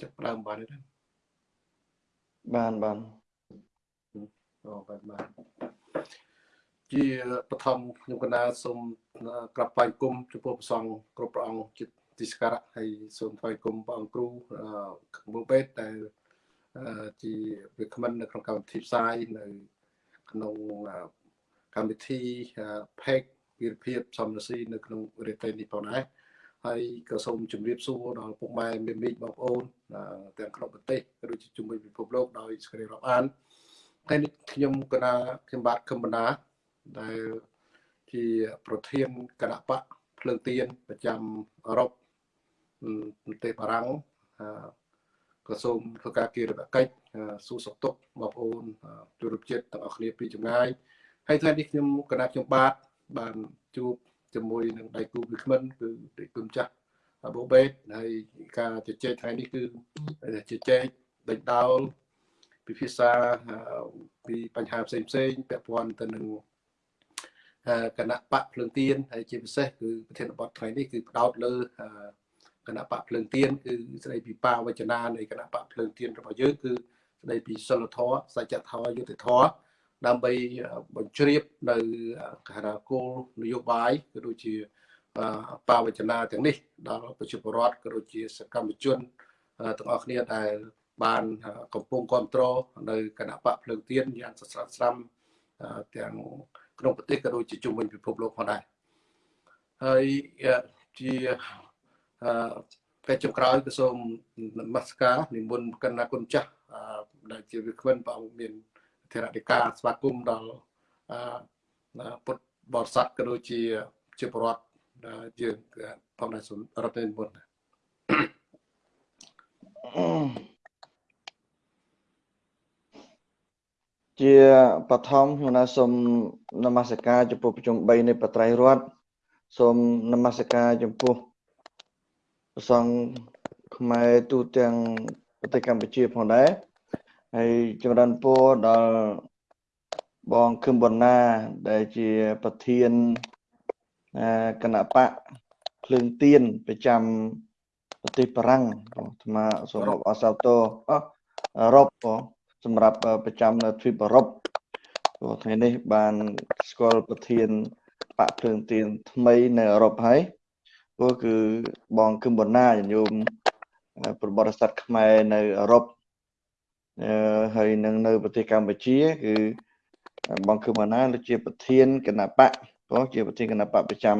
ចាប់ផ្ដើមបានទេបានបានអូបានបានជាបឋមខ្ញុំកណាសូមក្រាបបាយគុំចំពោះព្រះសង្ឃគ្រប់ព្រះអង្គជាទីសក្ការៈហើយសូមថ្វាយគុំព្រះអង្គគ្រូខាងមុខបេតដែលជាវាគ្មិននៅក្នុងកម្មវិធីផ្សាយនៅ ក្នុងកម្មវិធី Page វិរភាពសំរស៊ីនៅក្នុងរេតេនេះផងដែរ ហើយក៏សូមជម្រាបសួរដល់ពុកម៉ែមេមីបងប្អូនទាំងក្នុងប្រទេសក៏ដូចជាជំនួយពិភពលោកដោយសេចក្តីរាប់អានថ្ងៃនេះខ្ញុំកណាខ្ញុំបាទខឹមបណ្ដាដែលជាប្រធានគណៈបកភ្លើងទៀនប្រចាំអឺរ៉ុបប្រទេសបារាំងក៏សូមធ្វើការគិរកិច្ចសួរសុខទុក្ខបងប្អូនទូរជាតិទាំងអស់គ្នាពីចម្ងាយហើយថ្ងៃនេះខ្ញុំគណៈខ្ញុំបាទបានជួប ជាមួយនឹងដៃគូវិក្មិនគឺដៃគូម្ចាស់បូបេតហើយការជជែកថ្ងៃនេះគឺជជែកដេញដោលពិភាក្សាពីបញ្ហាផ្សេងផ្សេងពាក់ព័ន្ធទៅនឹងគណៈបកភ្លើងទៀនហើយជាពិសេសគឺប្រធានបទថ្ងៃនេះគឺផ្ដោតលើគណៈបកភ្លើងទៀនគឺស្ដីពីបាវចនានៃគណៈបកភ្លើងទៀនរបស់យើងគឺស្ដីពីសិលធម៌សច្ចធម៌យុត្តិធម៌ ដើម្បីបញ្ជ្រាបនៅកហគោលនយោបាយក៏ដូចជាបាវចនាទាំងនេះ ដល់ប្រជាពលរដ្ឋក៏ដូចជាសកម្មជនទាំងអស់គ្នាដែលបានកំពុងគ្រប់គ្រងនៅគណៈបកភ្លើងទៀនយ៉ាងសស្រាក់ស្រាំទាំងក្នុងប្រទេសក៏ដូចជាជុំវិញពិភពលោកផងដែរហើយជាពេលចុងក្រោយក៏សូមនមស្ការនិមន្តកណ្ណាគុណចាស់ដែលជាវិក្កាមព្រះអង្គមាន ធរណិកាស្វាគមន៍ដល់ពុទ្ធបរិស័ទក៏ដូចជាជាប្រវត្តិយើងផងដែរសូមរត់និមន្តជាបឋមខ្ញុំណាសូមនមស្ការចំពោះប្រជុំ3នៃបត្រៃរតសូមនមស្ការចំពោះព្រះសង្ឃខ្មែរទូទាំងប្រទេសកម្ពុជាផងដែរ ហើយចម្រើនពរដល់បងខឹមបណ្ណាដែលជាប្រធានគណៈបកភ្លើងទៀនប្រចាំប្រទេសបារាំងអាត្មាសូមរាប់អសាទរអឺរ៉ុបសម្រាប់ប្រចាំនៅទ្វីបអឺរ៉ុបព្រោះថ្ងៃនេះបានស្គាល់ប្រធានបកភ្លើងទៀនថ្មីនៅអឺរ៉ុបហើយព្រោះគឺបងគឹមបណ្ណាញោមប្រវត្តិសាស្ត្រខ្មែរនៅអឺរ៉ុប ហើយនឹងនៅប្រទេសកម្ពុជា គឺបងគឹមបណ្ណាជាប្រធានគណៈបកព្រោះជាប្រធានគណៈបកប្រចាំ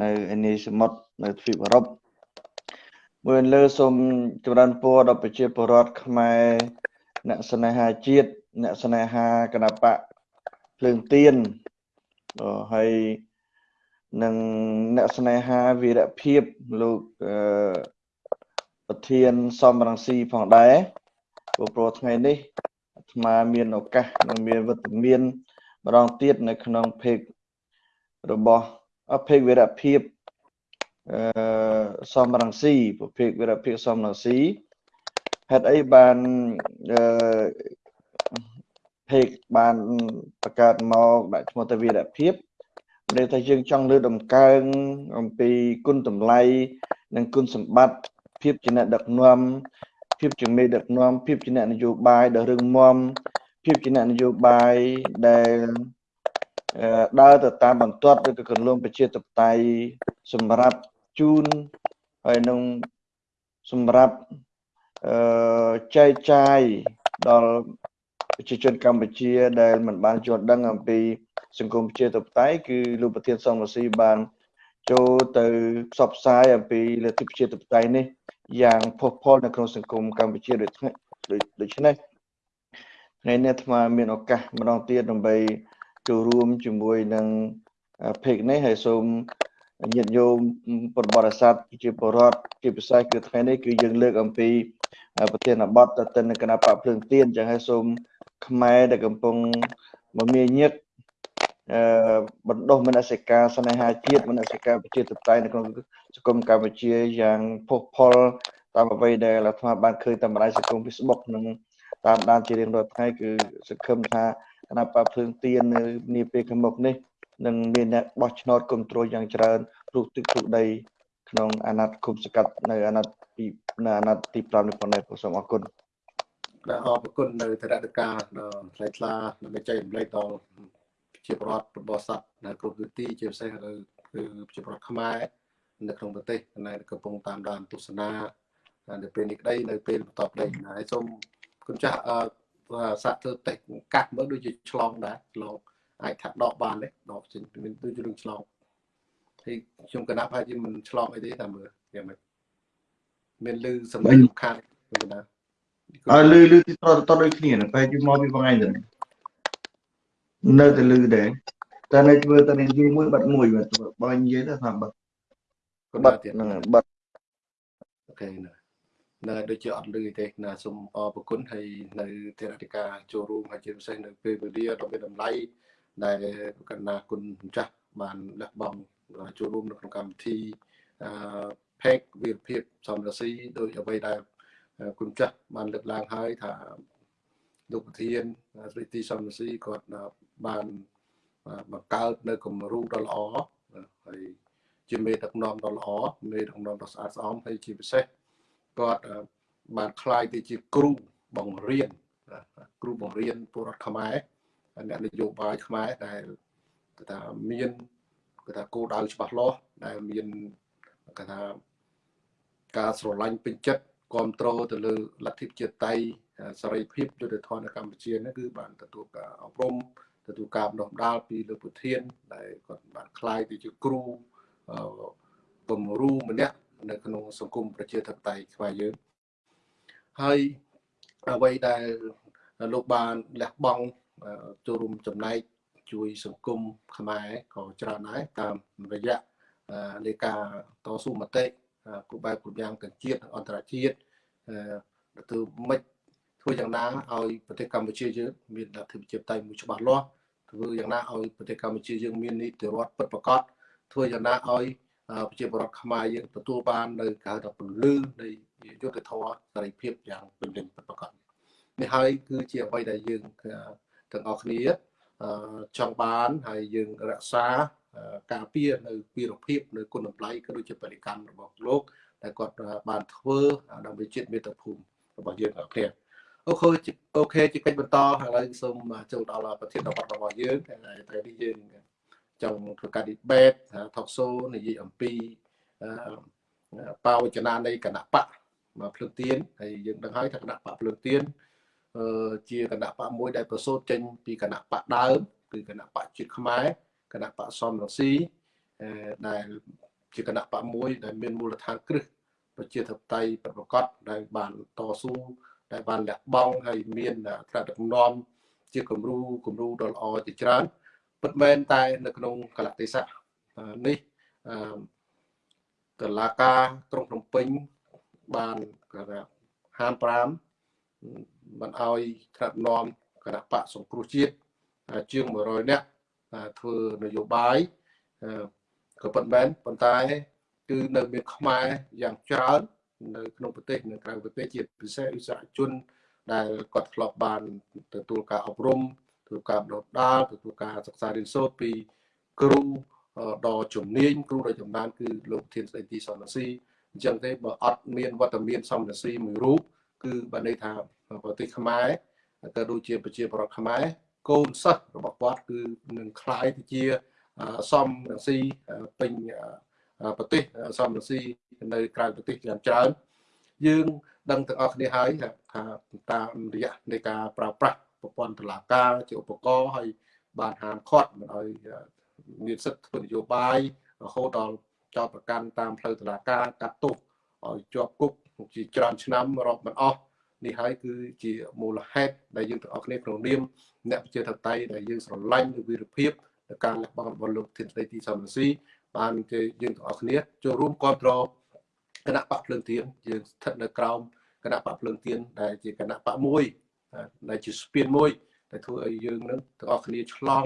នៅឯនេះសមុទ្រនៅទ្វីបអឺរ៉ុបមួយលើសូមចម្រើនពរដល់ប្រជាពលរដ្ឋខ្មែរអ្នកស្នេហាជាតិអ្នកស្នេហាគណៈបកភ្លើងទៀនហើយនឹងអ្នកស្នេហាវីរភាពលោកប្រធានសំរងស៊ីផងដែរ ព្រោះព្រោះថ្ងៃនេះអាត្មាមានឱកាសនិងមានវត្តមានម្ដងទៀតនៅក្នុងភេករបស់ភេកវិរៈភាពអឺសំរងស៊ីប្រភេទវិរៈភាពសំរងស៊ីហេតុអីបានអឺភេកបានបង្កើតមកដាក់ឈ្មោះទៅវិរៈភាពដែលថាយើងចង់លើដំកើងអំពីគុណតម្លៃនិងគុណសម្បត្តិភាពជាអ្នកដឹកនាំ ភាពជាមេដឹកនាំភាពជាអ្នកនយោបាយដ៏រឹងមាំភាពជាអ្នកនយោបាយដែលដើរទៅតាមបន្ទាត់ឬក៏គន្លងប្រជាធិបតេយ្យសម្រាប់ជូនហើយនឹងសម្រាប់អឺចែកចាយដល់ប្រជាជនកម្ពុជាដែលមិនបានយល់ដឹងអំពីសង្គមប្រជាធិបតេយ្យគឺលោកប្រធានសំរស៊ីបានចូលទៅផ្សព្វផ្សាយអំពីលទ្ធិប្រជាធិបតេយ្យនេះ យ៉ាងផុសផុលនៅក្នុងសង្គមកម្ពុជាដូចដូច្នេះថ្ងៃនេះអាត្មាមានឱកាសម្ដងទៀតដើម្បីចូលរួមជាមួយនឹងពេកនេះហើយសូមញាតិញោមពុទ្ធបរិស័ទជាបរដ្ឋជាពិសេសគឺថ្ងៃនេះគឺយើងលើកអំពីប្រធានបទទៅទៅនឹងគណៈបកភ្លើងទៀនចឹងហើយសូមខ្មែរដែលកំពុងមមាញឹក បណ្ដុះមនសិការស្នេហាជាតិមនសិការប្រជាធិបតេយ្យនៅក្នុងសង្គមកម្ពុជាយ៉ាងផុសផុលតាមអ្វីដែលអាត្មាបានឃើញតាមបណ្ដាញសង្គម Facebook និងតាមដានជារៀងរាល់ថ្ងៃគឺសង្ឃឹមថាគណៈបកភ្លើងទៀននៅនាពេលខាងមុខនេះនឹងមានអ្នកបោះឆ្នោតគ្រប់គ្រងយ៉ាងច្រើនរូបទឹករូបដីក្នុងអាណត្តិគុំសកាត់នៅអាណត្តិទីនៅអាណត្តិទី5នេះផងដែរសូមអរគុណដែលអរគុណនៅធរណការថ្លៃថ្លាដើម្បីចែករំលែកដល់ ជាប្រវត្តិរបស់សត្វនៅគ្រប់ទិទីជាពិសេសគឺគឺជាប្រវត្តិខ្មែរនៅក្នុងប្រទេសដែលកំពុងតាមដានទស្សនានៅពេលនេះក្តីនៅពេលបន្តប្តីហើយសូមគុណចាស់អឺសាក់ធ្វើតេកាត់មើលដូចជាឆ្លងដែរឆ្លងអាចថាដកបានទេដកចេញមានដូចរឿងឆ្លងហើយខ្ញុំកណាប់ហើយជាមិនឆ្លងអីទេតែមើលយ៉ាងម៉េចមានលឺសម្លេងខានខ្ញុំកណាប់អើលឺលឺទីតតដូចគ្នាប្រហែលជាមកពីបងឯងទៅ នៅតែលឺដែរតែនៅធ្វើតែនិយាយមួយបាត់មួយបាទបងនិយាយទៅថាបាត់គាត់បាបាត់ត់ទៀតហ្នឹងបាត់អូខេណានៅដូចជាអត់លឺទេណាសូមអរគុណហើយនៅធរណការចូលរួមហើយជាពិសេសនៅពេលវេលាដ៏មានតម្លៃដែលកណ្ណាគុណម្ចាស់បានលះបង់ចូលរួមនៅក្នុងកម្មវិធីអឺផេកវិរភាពសំរស៊ីដោយអ្វីដែលគុណម្ចាស់បានលើកឡើងហើយថាលោកប្រធានស្រីទីសំរស៊ីគាត់បានបង្កើតនៅគំរូដ៏ល្អហើយជាមេដឹកនាំដ៏ល្អមេដឹកនាំដ៏ស្អាតស្អំហើយជាពិសេសគាត់បានคล้ายទៅជាគ្រូបង្រៀនគ្រូបង្រៀនពលរដ្ឋខ្មែរអ្នកនយោបាយខ្មែរដែលគេថាមានគេថាគោលដៅច្បាស់លាស់ដែលមានគេថាការស្រឡាញ់ពេញចិត្តគ្រប់គ្រងទៅលើលទ្ធិជាតិតៃសេរីភាពយុត្តិធម៌នៅកម្ពុជានេះគឺបានទទួលការអប់រំ ទទួលការបណ្ដុះបណ្ដាលពីលោកប្រធានដែលគាត់បានខ្លាយទៅជាគ្រូពំរូម្នាក់នៅក្នុងសង្គមប្រជាធិបតេយ្យខ្មែរយើងហើយអ្វីដែលលោកបានលះបង់ចូលរួមចំណែកជួយសង្គមខ្មែរក៏ច្រើនដែរតាមរយៈនៃការតស៊ូមតិគ្រប់បែបគ្រប់យ៉ាងទាំងជាតិអន្តរជាតិទៅមិន ធ្វើយ៉ាងណាឲ្យប្រទេសកម្ពុជាយើងមានលទ្ធិប្រជាធិបតេយ្យមួយច្បាស់លាស់ធ្វើយ៉ាងណាឲ្យប្រទេសកម្ពុជាយើងមាននីតិរដ្ឋពិតប្រាកដធ្វើយ៉ាងណាឲ្យប្រជាពលរដ្ឋខ្មែរយើងទទួលបាននៅការថាពលឺនៃយុទ្ធធម៌សេរីភាពយ៉ាងពេញលេញពិតប្រាកដនេះហើយគឺជាអ្វីដែលយើងទាំងអស់គ្នាចង់បានហើយយើងរក្សាការពារនៅពីរភាពនៅគុណតម្លៃក៏ដូចជាបរិកម្មរបស់លោកដែលគាត់បានធ្វើដើម្បីជាតិមាតុភូមិរបស់យើងអរគុណ OK OK ជាកិច្ចបន្តឥឡូវសូមចូលដល់ប្រធានបទរបស់យើងថ្ងៃនេះយើងចង់ធ្វើការ debate talk show និយាយអំពីបាវចនានៃគណបក្សមកភ្លើងទៀនហើយយើងដឹងហើយថាគណបក្សភ្លើងទៀនជាគណបក្សមួយដែលប្រសូតចេញពីគណបក្សដើមគឺគណបក្សជាតិខ្មែរគណបក្សសម រង្ស៊ីដែលជាគណៈបកមួយដែលមានមូលដ្ឋានគ្រឹះប្រជាធិបតេយ្យប្រកបដែលបានតស៊ូ ដែលបានលះបង់ហើយមានថ្នាក់ដឹកនាំជាគំរូគំរូដ៏ល្អជាច្រើនពិតមែនតែនៅក្នុងកលៈទេសៈនេះតឡាការក្រុងភ្នំពេញបានគេថាហាម5មិនអោយថ្នាក់នាំគណៈបកសង្គ្រោះជាតិជាង100នាក់ធ្វើនយោបាយក៏ប៉ុន្តែប៉ុន្តែ គឺនៅមានខ្មែរយ៉ាងច្រើន នៅក្នុងប្រទេសនៅក្រៅប្រទេសជាពិសេសឧស្សាហជនដែលគាត់ធ្លាប់បានទទួលការអប់រំទទួលការបណ្ដុះដាលទទួលការសិក្សារៀនសូត្រពីគ្រូដ៏ជំនាញគ្រូដ៏ចំណានគឺលោកធានស្ដីទីសំរស៊ីអញ្ចឹងទេបើអត់មានវត្តមានសំរស៊ីមួយរូបគឺបានន័យថាប្រទេសខ្មែរក៏ដូចជាប្រជាប្រដ្ឋខ្មែរកូនសិស្សរបស់គាត់គឺនឹងคล้ายទៅជាសំរស៊ីពេញ ប្រទេសសំរស៊ីនៅក្រៅប្រទេសយ៉ាងច្រើនយើងដឹងទាំងអស់គ្នាហើយថាតាមរយៈនៃការប្រើប្រាស់ប្រព័ន្ធតុលាការជាឧបករណ៍ហើយបានហាមឃាត់មិនឲ្យមានសិទ្ធិធ្វើនយោបាយរហូតដល់ចោតប្រកាន់តាមផ្លូវតុលាការកាត់ទោសឲ្យជាប់គុកជាច្រើនឆ្នាំរាប់មិនអស់នេះហើយគឺជាមូលហេតុដែលយើងទាំងអស់គ្នាក្នុងនាមអ្នកប្រជាធិបតេយ្យដែលយើងស្រឡាញ់នូវវីរភាពនៃការលះបង់របស់លោកធានស្ដីទីសំរងស៊ី បានគេយើងទាំងអស់គ្នាចូលរួមគ្រប់គ្រងគណៈបកភ្លើងទៀនយើងស្ថិតនៅក្រោមគណៈបកភ្លើងទៀនដែលជាគណៈបកមួយដែលជាស្ពានមួយដែលធ្វើឲ្យយើងនឹងទាំងអស់គ្នាឆ្លង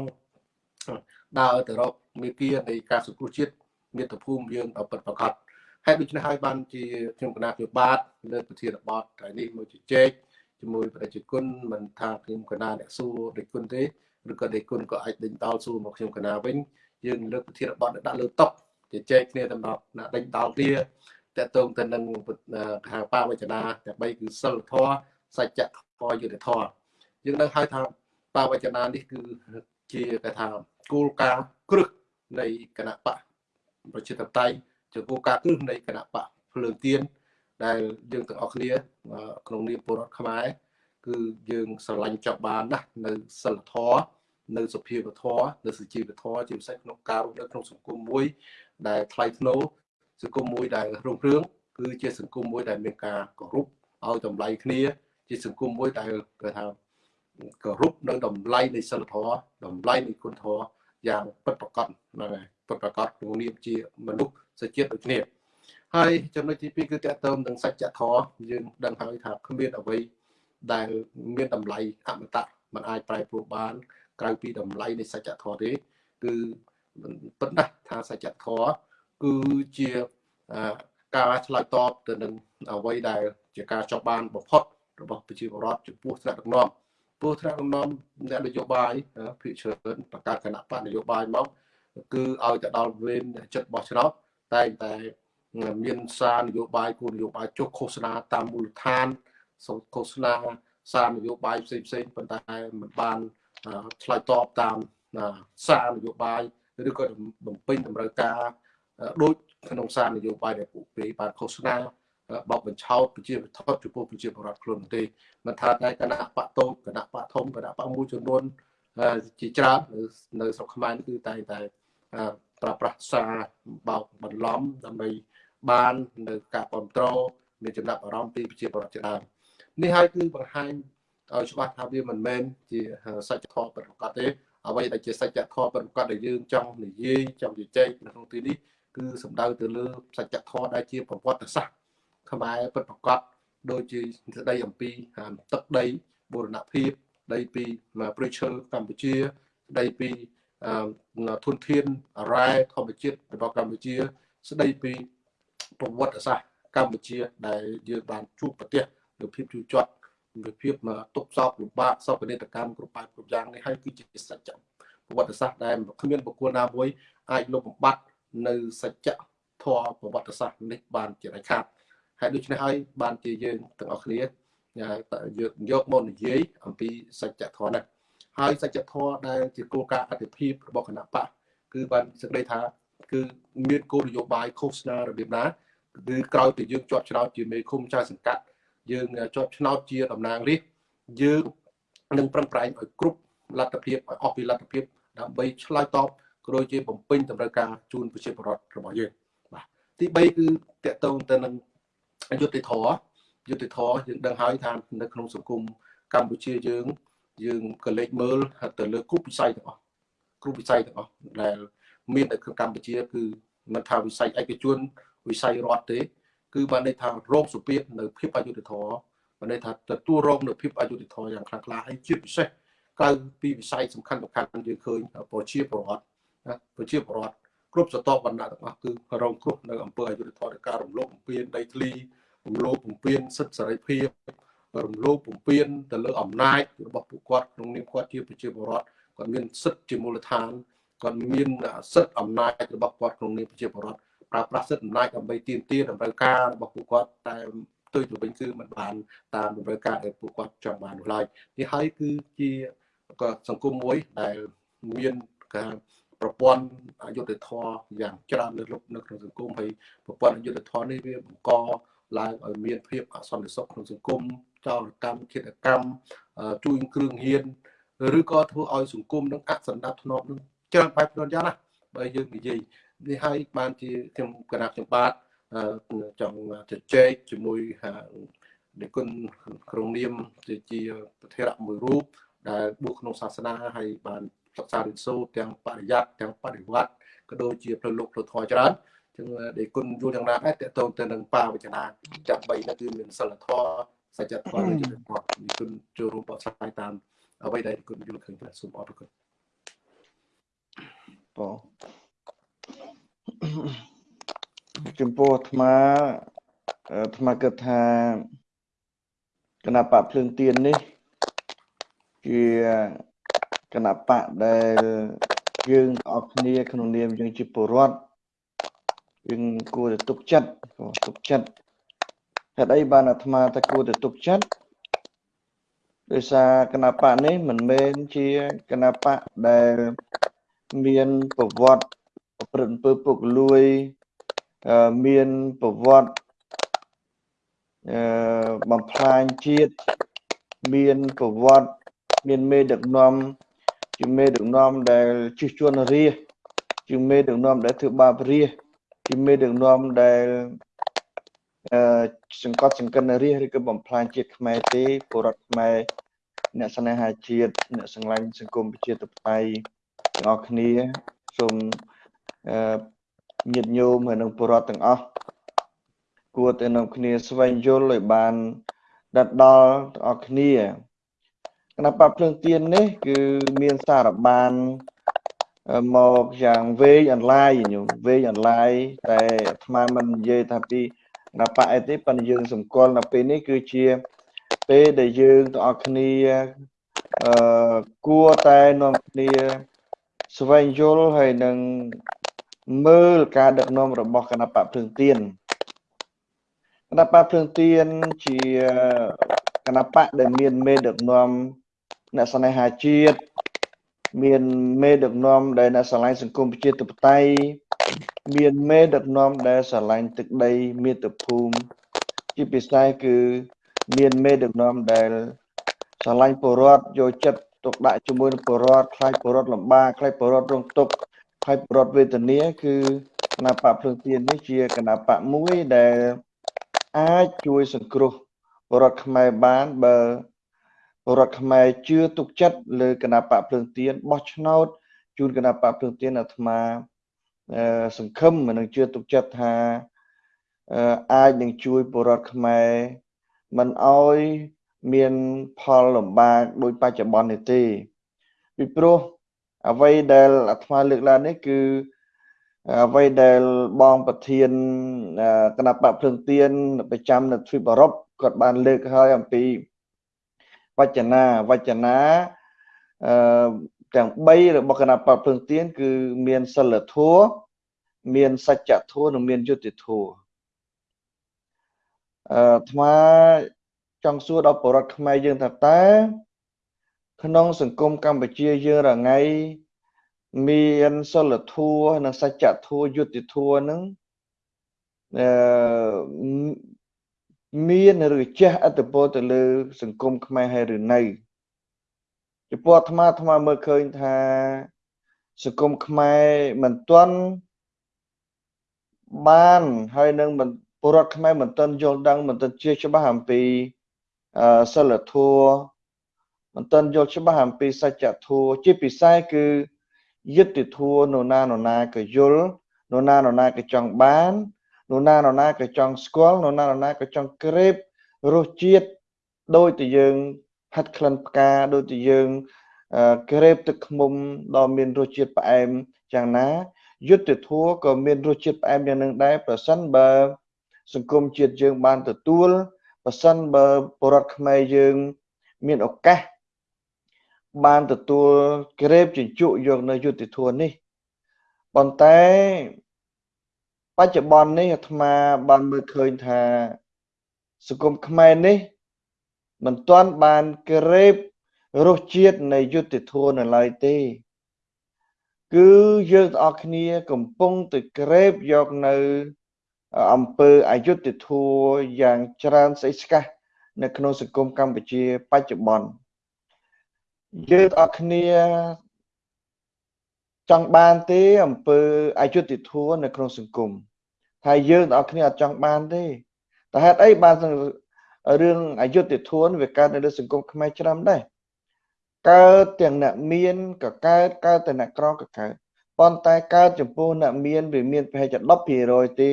ដើរទៅរកមេគានៃការសង្គ្រោះជាតិមាតុភូមិយើងដល់ពិតប្រាកដហើយដូច្នេះហើយបានជាខ្ញុំគណៈជាបាទលើប្រធានបទថ្ងៃនេះមួយជជែកជាមួយប្រជាជនមិនថាខ្ញុំគណៈអ្នកសួរដេគុណទេឬក៏ដេគុណក៏អាចដេញដោលសួរមកខ្ញុំគណៈវិញ យើងលើកប្រធានបទដាក់លើតុជជែកគ្នាតំណណាដេញដោលគ្នាតកតងទៅនឹងខាងបាវចនាទាំង3គឺសិលធម៌សច្ចធម៌យុត្តិធម៌យើងនឹងហៅថាបាវចនានេះគឺជាគេថាគោលការណ៍គ្រឹះនៃគណៈបកប្រជាធិបតេយ្យជាគោលការណ៍គ្រឹះនៃគណៈបកភ្លើងទៀនដែលយើងទាំងអស់គ្នាក្នុងនាមពលរដ្ឋខ្មែរគឺយើងស្រឡាញ់ចង់បានណាស់នៅសិលធម៌ នៅសុភាវធម៌នៅសុជីវធម៌ជាពិសេសក្នុងការរស់នៅក្នុងសង្គមមួយ ដែលថ្លៃថ្នូរសង្គមមួយដែលរុងរឿងគឺជាសង្គមមួយដែលមានការគោរពឲ្យតម្លៃគ្នា ជាសង្គមមួយដែលគេថាគោរពនៅតម្លៃនៃសិលធម៌តម្លៃនៃគុណធម៌យ៉ាងពិតប្រាកដហ្នឹងហើយពិតប្រាកដក្នុងនាមជាមនុស្សសេចក្ដីដូចគ្នាហើយចំណុចទី2គឺតកតើមនឹងសច្ចធម៌យើងដឹងហើយថាគ្មានអ្វីដែលមានតម្លៃអមតៈมันអាចប្រែប្រួលបាន ក្រៅពីតម្លៃនៃសច្ចធម៌ទេគឺពិតណាស់ថាសច្ចធម៌គឺជាការឆ្លើយតបទៅនឹងអ្វីដែល ជាការចង់បានបំផុតរបស់ប្រជាពលរដ្ឋចំពោះថ្នាក់ដឹកនាំពោះថ្នាក់ដឹកនាំអ្នកនយោបាយភិកច្រើនបង្កើតគណៈបកនយោបាយមកគឺឲ្យទៅដល់វេនចិត្តបោះឆ្នោតតែតែមានសារនយោបាយគោលនយោបាយចុះឃោសនាតាមមូលដ្ឋានសូមឃោសនាសារនយោបាយផ្សេងផ្សេងប៉ុន្តែមិនបាន ឆ្លើយតបតាមសារនយោបាយឬក៏បំពេញតម្រូវការដូចក្នុងសារនយោបាយដែលពួកគេបានឃោសនាបោកបញ្ឆោតប្រជាវិធចំពោះប្រជាពលរដ្ឋខ្លួនទេមិនថាតែគណៈបកតូចគណៈបកធំគណៈបកមួយចំនួនជាច្រើននៅស្រុកខ្មែរគឺតែតែប្រើប្រាស់សារបោកបន្លំដើម្បីបាននៅការគ្រប់គ្រងមានចំណាប់អារម្មណ៍ពីប្រជាពលរដ្ឋជាដើមនេះហើយគឺបង្ហាញ ឲ្យច្បាស់ថាវាមិនមែនជាសច្ចធម៌ប្រកបទេអ្វីដែលជាសច្ចធម៌ប្រកបដែលយើងចង់និយាយចង់ជជែកនៅក្នុងទីនេះគឺសំដៅទៅលើសច្ចធម៌ដែលជាប្រវត្តិសាស្ត្រខ្មែរពិតប្រកបដូចជាស្ដីអំពីទឹកដីបូរណភាពស្ដីពីព្រៃឈើកម្ពុជាស្ដីពីធនធានអរ៉ែធម្មជាតិរបស់កម្ពុជា ស្ដីពីប្រវត្តិសាស្ត្រកម្ពុជា ដែលយើងបានជួបប្រទះនៅភាពជូរចត់ វិភាពមកទុកសោកលំបាកសោកនាដកម្មគ្រប់បែបគ្រប់យ៉ាងនេះហើយគឺជាសច្ចៈប្រវត្តិសាស្ត្រដែលគ្មានបុគ្គលណាមួយអាចលុបបំបាត់នៅសច្ចៈធម៌ប្រវត្តិសាស្ត្រនេះបានជាដាច់ខាតហើយដូច្នេះហើយបានជាយើងទាំងអស់គ្នាយកយកមកនិយាយអំពីសច្ចធម៌នេះហើយសច្ចធម៌ដែលជាគោលការណ៍អតិភិបរបស់គណៈបកគឺបានសេចក្តីថាគឺមានគោលនយោបាយឃោសនារបៀបណាគឺក្រោយពីយើងជាប់ឆ្នោតជាមេឃុំចៅសង្កាត់ យើងជាប់ឆ្នោតជាតំណាងរាស្ត្រយើងនឹងប្រឹងប្រែងឲ្យគ្រប់លទ្ធភាពឲ្យអស់ពីលទ្ធភាពដើម្បីឆ្លើយតបក៏ដូចជាបំពេញតម្រូវការជូនប្រជាពលរដ្ឋរបស់យើងបាទទី3គឺតកតងទៅនឹងយុត្តិធម៌យុត្តិធម៌យើងដឹងហើយថានៅក្នុងសង្គមកម្ពុជាយើង យើងក៏លេចមើលទៅលើគ្រប់វិស័យទាំងអស់គ្រប់វិស័យទាំងអស់ដែលមាននៅក្នុងកម្ពុជាគឺមិនថាវិស័យឯកជនវិស័យរដ្ឋទេ គឺបានន័យថារោគសុភាពនៅភាពអយុត្តិធម៌បានន័យថាទទួលរងនៅភាពអយុត្តិធម៌យ៉ាងខ្លាំងក្លាហើយជាពិសេសក្រៅពីវិស័យសំខាន់សំខាន់យើងឃើញប្រជាពលរដ្ឋណាប្រជាពលរដ្ឋគ្រប់ស្រទាប់វណ្ណៈទាំងអស់គឺរងគ្រោះនៅអំពើអយុត្តិធម៌នៃការរំលោភបំពានដីធ្លីរំលោភបំពានសិទ្ធិសេរីភាពរំលោភបំពានទៅលើអំណាចរបស់ពួកគាត់ក្នុងនាមគាត់ជាប្រជាពលរដ្ឋគាត់មានសិទ្ធិជាមូលដ្ឋានគាត់មានសិទ្ធិអំណាចរបស់គាត់ក្នុងនាមប្រជាពលរដ្ឋ ប្រើប្រាស់សិទ្ធិអំណាចដើម្បីទាមទារតម្រូវការរបស់ពួកគាត់តែផ្ទុយទៅវិញគឺមិនបានតាមតម្រូវការដែលពួកគាត់ចង់បាននោះឡើយនេះហើយគឺជាក៏សង្គមមួយដែលមានការប្រព័ន្ធអយុត្តិធម៌យ៉ាងច្រើនលើសនៅក្នុងសង្គមហើយប្រព័ន្ធអយុត្តិធម៌នេះវាបង្កឡើងឲ្យមានភាពអសន្តិសុខក្នុងសង្គមចោរកម្មឃាតកម្មជួញគ្រឿងហ៊ានឬក៏ធ្វើឲ្យសង្គមនឹងអសន្តិភាពនឹងច្រើនបែបច្រើនយ៉ាងណាបើយើងនិយាយ នេះហើយបានជាខ្ញុំគណៈខ្ញុំបាទចង់ជជែកជាមួយនិគុណក្នុងនាមជាប្រធារៈមួយរូបដែលបួសក្នុងសាសនាហើយបានសិក្សារៀនសូត្រទាំងបរិយ័តទាំងបដិវត្តក៏ដូចជាផ្លូវលោកផ្លូវធម៌ច្រើនចឹងដែលគុណយល់យ៉ាងណាដែរតកតងទៅនឹងបាវចនាចាំបីនោះគឺមានសិលធម៌សច្ចធម៌និងយុត្តិធម៌នេះគុណចូលរួមបកស្រាយតាមអ្វីដែលគុណយល់ឃើញបាទសូមអរគុណបង ចំពោះអាត្មាអាត្មាគិតថាគណៈបកភ្លើងទៀននេះជាគណៈបកដែលយើងអស់គ្នាក្នុងនាមយើងជាពលរដ្ឋយើងគួរតែទុកចិត្តទុកចិត្តហេតុអីបានអាត្មាថាគួរតែទុកចិត្តដោយសារគណៈបកនេះមិនមែនជាគណៈបកដែលមានប្រវត្តិ ប្រព្រឹត្តអំពើពុករលួយមានប្រវត្តិអឺបំផ្លាញជាតិមានប្រវត្តិមានមេដឹកនាំជាមេដឹកនាំដែលជិះជួនរាជជាមេដឹកនាំដែលធ្វើបាបរាជជាមេដឹកនាំដែលអឺសង្កត់សង្កិនរាជឬក៏បំផ្លាញជាតិខ្មែរទេពលរដ្ឋខ្មែរអ្នកស្នេហាជាតិអ្នកស្រឡាញ់សង្គមប្រជាធិបតេយ្យទាំងអស់គ្នាសូមអឺ ញាតិញោមហើយនិងពលរដ្ឋទាំងអស់គួរតែនាំគ្នាស្វែងយល់ឲ្យបានដិតដល់ទាំងអស់គ្នាគណៈបព្វភ្លើងទៀននេះ គឺមានសារបានមកយ៉ាងវែងអន្លាយញោមវែងអន្លាយតែអាត្មាមិននិយាយថាពីគណៈបកអីទេប៉ុន្តែយើងសម្គាល់នៅពេលនេះគឺជាពេលដែលយើងទាំងអស់គ្នាអឺគួរតែនាំគ្នាស្វែងយល់ហើយនឹង មើលការដឹកនាំរបស់គណៈបកភ្លើងទៀនគណៈបកភ្លើងទៀនជាគណៈបកដែលមានមេដឹកនាំអ្នកស្នេហាជាតិមានមេដឹកនាំដែលអ្នកស្រឡាញ់សង្គមប្រជាធិបតេយ្យមានមេដឹកនាំដែលស្រឡាញ់ទឹកដីមាតុភូមិជាពិសេសគឺមានមេដឹកនាំដែលស្រឡាញ់ពលរដ្ឋយកចិត្តទុកដាក់ជាមួយនឹងពលរដ្ឋខ្លាចពលរដ្ឋលំបាកខ្លាចពលរដ្ឋរងទុក្ខ ហើយពលរដ្ឋវេទនាគឺគណៈបកភ្លើងទៀននេះជាគណៈបកមួយដែលអាចជួយសង្គ្រោះពលរដ្ឋខ្មែរបានបើពលរដ្ឋខ្មែរជឿទុកចិត្តលើគណៈបកភ្លើងទៀនបោះឆ្នោតជូនគណៈបកភ្លើងទៀនអាត្មាសង្ឃឹមនឹងជឿទុកចិត្តថាអាចនឹងជួយពលរដ្ឋខ្មែរមិនអោយមានផលលំបាកដូចបច្ចុប្បន្ននេះទេពីព្រោះ អ្វីដែលអាត្មាលើកឡើងនេះគឺអ្វីដែលបងប្រធានគណៈបកភ្លើងទៀនប្រចាំនៅទ្វីបអឺរ៉ុបគាត់បានលើកហើយអំពីវចនាវចនាអឺទាំង3របស់គណៈបកភ្លើងទៀនគឺមានសិលធម៌មានសច្ចធម៌និងមានយុត្តិធម៌អឺអាត្មាចង់សួរដល់បរិវត្តខ្មែរយើងថាតើ ក្នុងសង្គមកម្ពុជាយើងរងៃមានសិលធម៌និងសច្ចធម៌យុត្តិធម៌នឹងអឺមានឬចេះអត្តពលទៅលើ សង្គមខ្មែរហើយឬនៅចំពោះអាត្មាអាត្មាមើលឃើញថាសង្គមខ្មែរមិនទាន់បានហើយនឹងពលរដ្ឋខ្មែរមិនទាន់យល់ដឹងមិនទាន់ជាច្បាស់អំពីសិលធម៌ មិនទាន់យល់ច្បាស់អំពីសច្ចធម៌ជាពិសេសគឺយុត្តិធម៌នរណានរណាក៏យល់នរណានរណាក៏ចង់បាននរណានរណាក៏ចង់ស្គាល់នរណានរណាក៏ចង់ក្រេបរសជាតិដោយតែយើងហាត់ក្លិនផ្កាដោយតែយើងក្រេបទឹកឃ្មុំដ៏មានរសជាតិផ្អែមយ៉ាងណាយុត្តិធម៌ក៏មានរសជាតិផ្អែមយ៉ាងនឹងដែរប្រសិនបើសង្គមជាតិយើងបានទទួលប្រសិនបើពលរដ្ឋខ្មែរយើង មានឱកាស បានទទួលក្រេបជញ្ជក់យកនៅយុទ្ធធននេះប៉ុន្តែបច្ចុប្បន្ននេះអាត្មាបានមើលឃើញថាសង្គមខ្មែរនេះមិនទាន់បានក្រេបរសជាតិនៃយុទ្ធធននៅឡើយទេ គឺយើងទាំងអស់គ្នាកំពុងទៅក្រេបយកនៅអំពើអយុត្តិធម៌យ៉ាងច្រើនស្អិចស្កះនៅក្នុងសង្គមកម្ពុជាបច្ចុប្បន្ន យើងអត់គ្នាចង់បានទេអំពើអយុត្តិធម៌នៅក្នុងសង្គមហើយយើងអត់គ្នាអត់ចង់បានទេតែហេតុអីបានរឿងអយុត្តិធម៌វាកើតនៅលើសង្គមខ្មែរច្រើនដែរកើតទាំងអ្នកមានក៏កើតកើតទាំងអ្នកក្រក៏កើតប៉ុន្តែកើតចំពោះអ្នកមានវាមានប្រហែលជា10%ទេ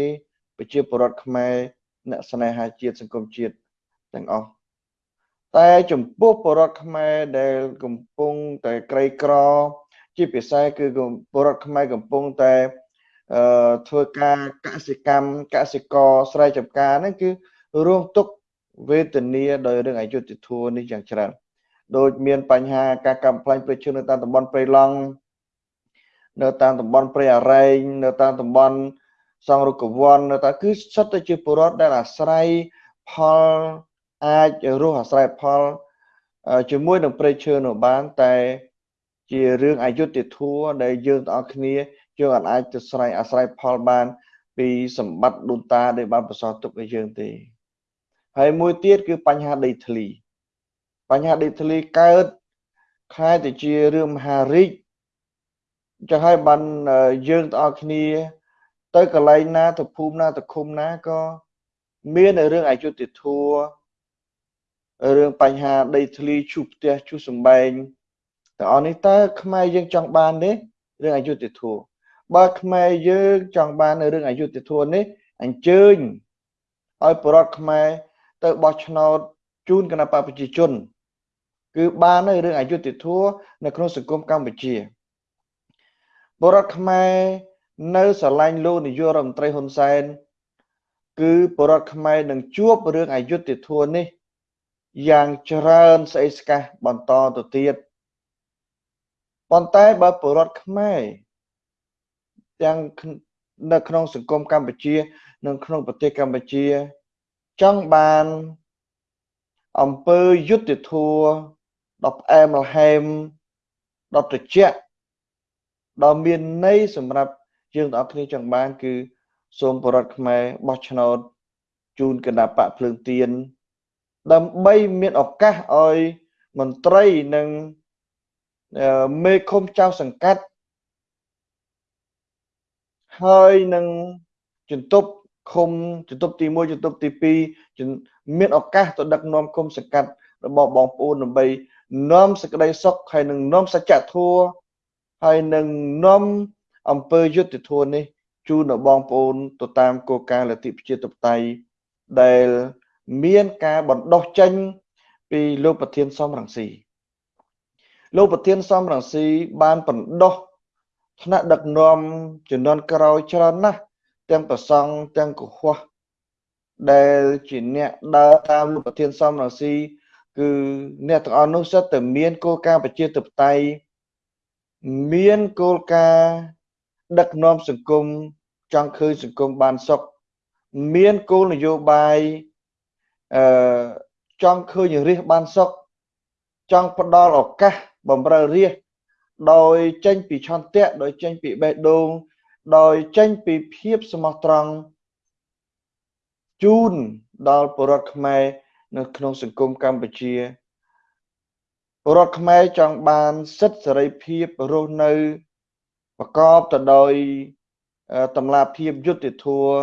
ប្រជាពលរដ្ឋខ្មែរអ្នកស្នេហាជាតិសង្គមជាតិទាំងអស់ តែចំពោះពលរដ្ឋខ្មែរដែលកំពុងតែក្រីក្រ ជាពិសេសគឺពលរដ្ឋខ្មែរកំពុងតែអឺធ្វើការកសិកម្មកសិករស្រែចម្ការហ្នឹងគឺរងទុក្ខវេទនាដោយរឿងអយុត្តិធម៌នេះយ៉ាងច្រើនដូចមានបញ្ហាការកំផ្លាញ់ព្រៃឈើនៅតាមតំបន់ព្រៃឡង់នៅតាមតំបន់ព្រៃអរ៉ែងនៅតាមតំបន់សង្រុកវ័នទៅគឺសុទ្ធតែជាពលរដ្ឋដែលអាស្រ័យផល អាចរស់អាស្រ័យផលជាមួយនឹងព្រៃឈើនៅបាន តែ ជារឿងអយុត្តិធម៌ដែលយើងទាំងអស់គ្នាយើងអាចទៅស្រ័យអាស្រ័យផលបាន ពីសម្បត្តិដូនតាដែលបានបន្សល់ទុកឲ្យយើងទេហើយមួយទៀតគឺបញ្ហាដីធ្លីបញ្ហាដីធ្លីកើតខ្លាយទៅជារឿងមហារីកចឹងហើយបានយើងទាំងអស់គ្នា ទៅកន្លែងណាទៅភូមិណាទៅឃុំណាក៏មានរឿងអយុត្តិធម៌ រឿងបញ្ហាដីធ្លីឈូសផ្ទះឈូសសំបែងទាំងអស់នេះតើខ្មែរយើងចង់បានទេរឿងអយុត្តិធម៌បើខ្មែរយើងចង់បាននៅរឿងអយុត្តិធម៌នេះអញ្ជើញឲ្យប្រដ្ឋខ្មែរទៅបោះឆ្នោតជូនគណៈបព្វជិជន គឺបាននៅរឿងអយុត្តិធម៌នៅក្នុងសង្គមកម្ពុជាបរដ្ឋខ្មែរនៅស្រឡាញ់លោកនាយករដ្ឋមន្ត្រីហ៊ុនសែនគឺបរដ្ឋខ្មែរនឹងជួបរឿងអយុត្តិធម៌នេះ យ៉ាងច្រើនស្អីស្កះបន្តទៅទៀតប៉ុន្តែបើបរដ្ឋខ្មែរទាំងនៅក្នុងសង្គមកម្ពុជានិងក្នុងប្រទេសកម្ពុជា ចង់បានអង្គើយុទ្ធធัวដល់ផ្អែមល្ហែមដល់ត្រជាក់ដល់មានន័យសម្រាប់យើងទាំងអស់គ្នាចង់បាន គឺ សូមបរដ្ឋខ្មែរបោះឆ្នោតជូនគណៈបកភ្លើងទៀន ដើម្បីមានឱកាសឲ្យមន្ត្រីនិងមេឃុំចៅសង្កាត់ហើយនឹងជំទប់ឃុំជំទប់ទី1ជំទប់ទី2មានឱកាសទៅដឹកនាំឃុំសង្កាត់របស់បងប្អូនដើម្បីនាំសេចក្តីសុខហើយនឹងនាំសច្ចធម៌ហើយនឹងនាំអង្គើយុទ្ធធម៌នេះជូនដល់បងប្អូនទៅតាមគោលការណ៍លទ្ធិប្រជាធិបតេយ្យដែល មានការបណ្ដោះចេញ ពីលោកប្រធានសំរងស៊ីលោកប្រធានសំរងស៊ីបានបណ្ដោះថ្នាក់ដឹកនាំជំនាន់ក្រោយច្រើនណាស់ទាំងប្រសង់ទាំងកុហកដែលជាអ្នកដើរតាមលោកប្រធានសំរងស៊ីគឺអ្នកទាំងអស់នោះសិតតែមានគោលការណ៍ប្រជាធិបតេយ្យមានគោលការណ៍ដឹកនាំសង្គមចង់ឃើញសង្គមបានសុខមានគោលនយោបាយ អឺចង់ឃើញរាជបានសុខចង់ផ្ដល់ឱកាសបំរើរាជដោយចេញពីឆន្ទៈដោយចេញពីបេះដូងដោយចេញពីភាពស្មោះត្រង់ជូនដល់ពលរដ្ឋខ្មែរនៅក្នុងសង្គមកម្ពុជាពលរដ្ឋខ្មែរចង់បានសិទ្ធិសេរីភាពរស់នៅប្រកបទៅដោយតម្លាភាពយុត្តិធម៌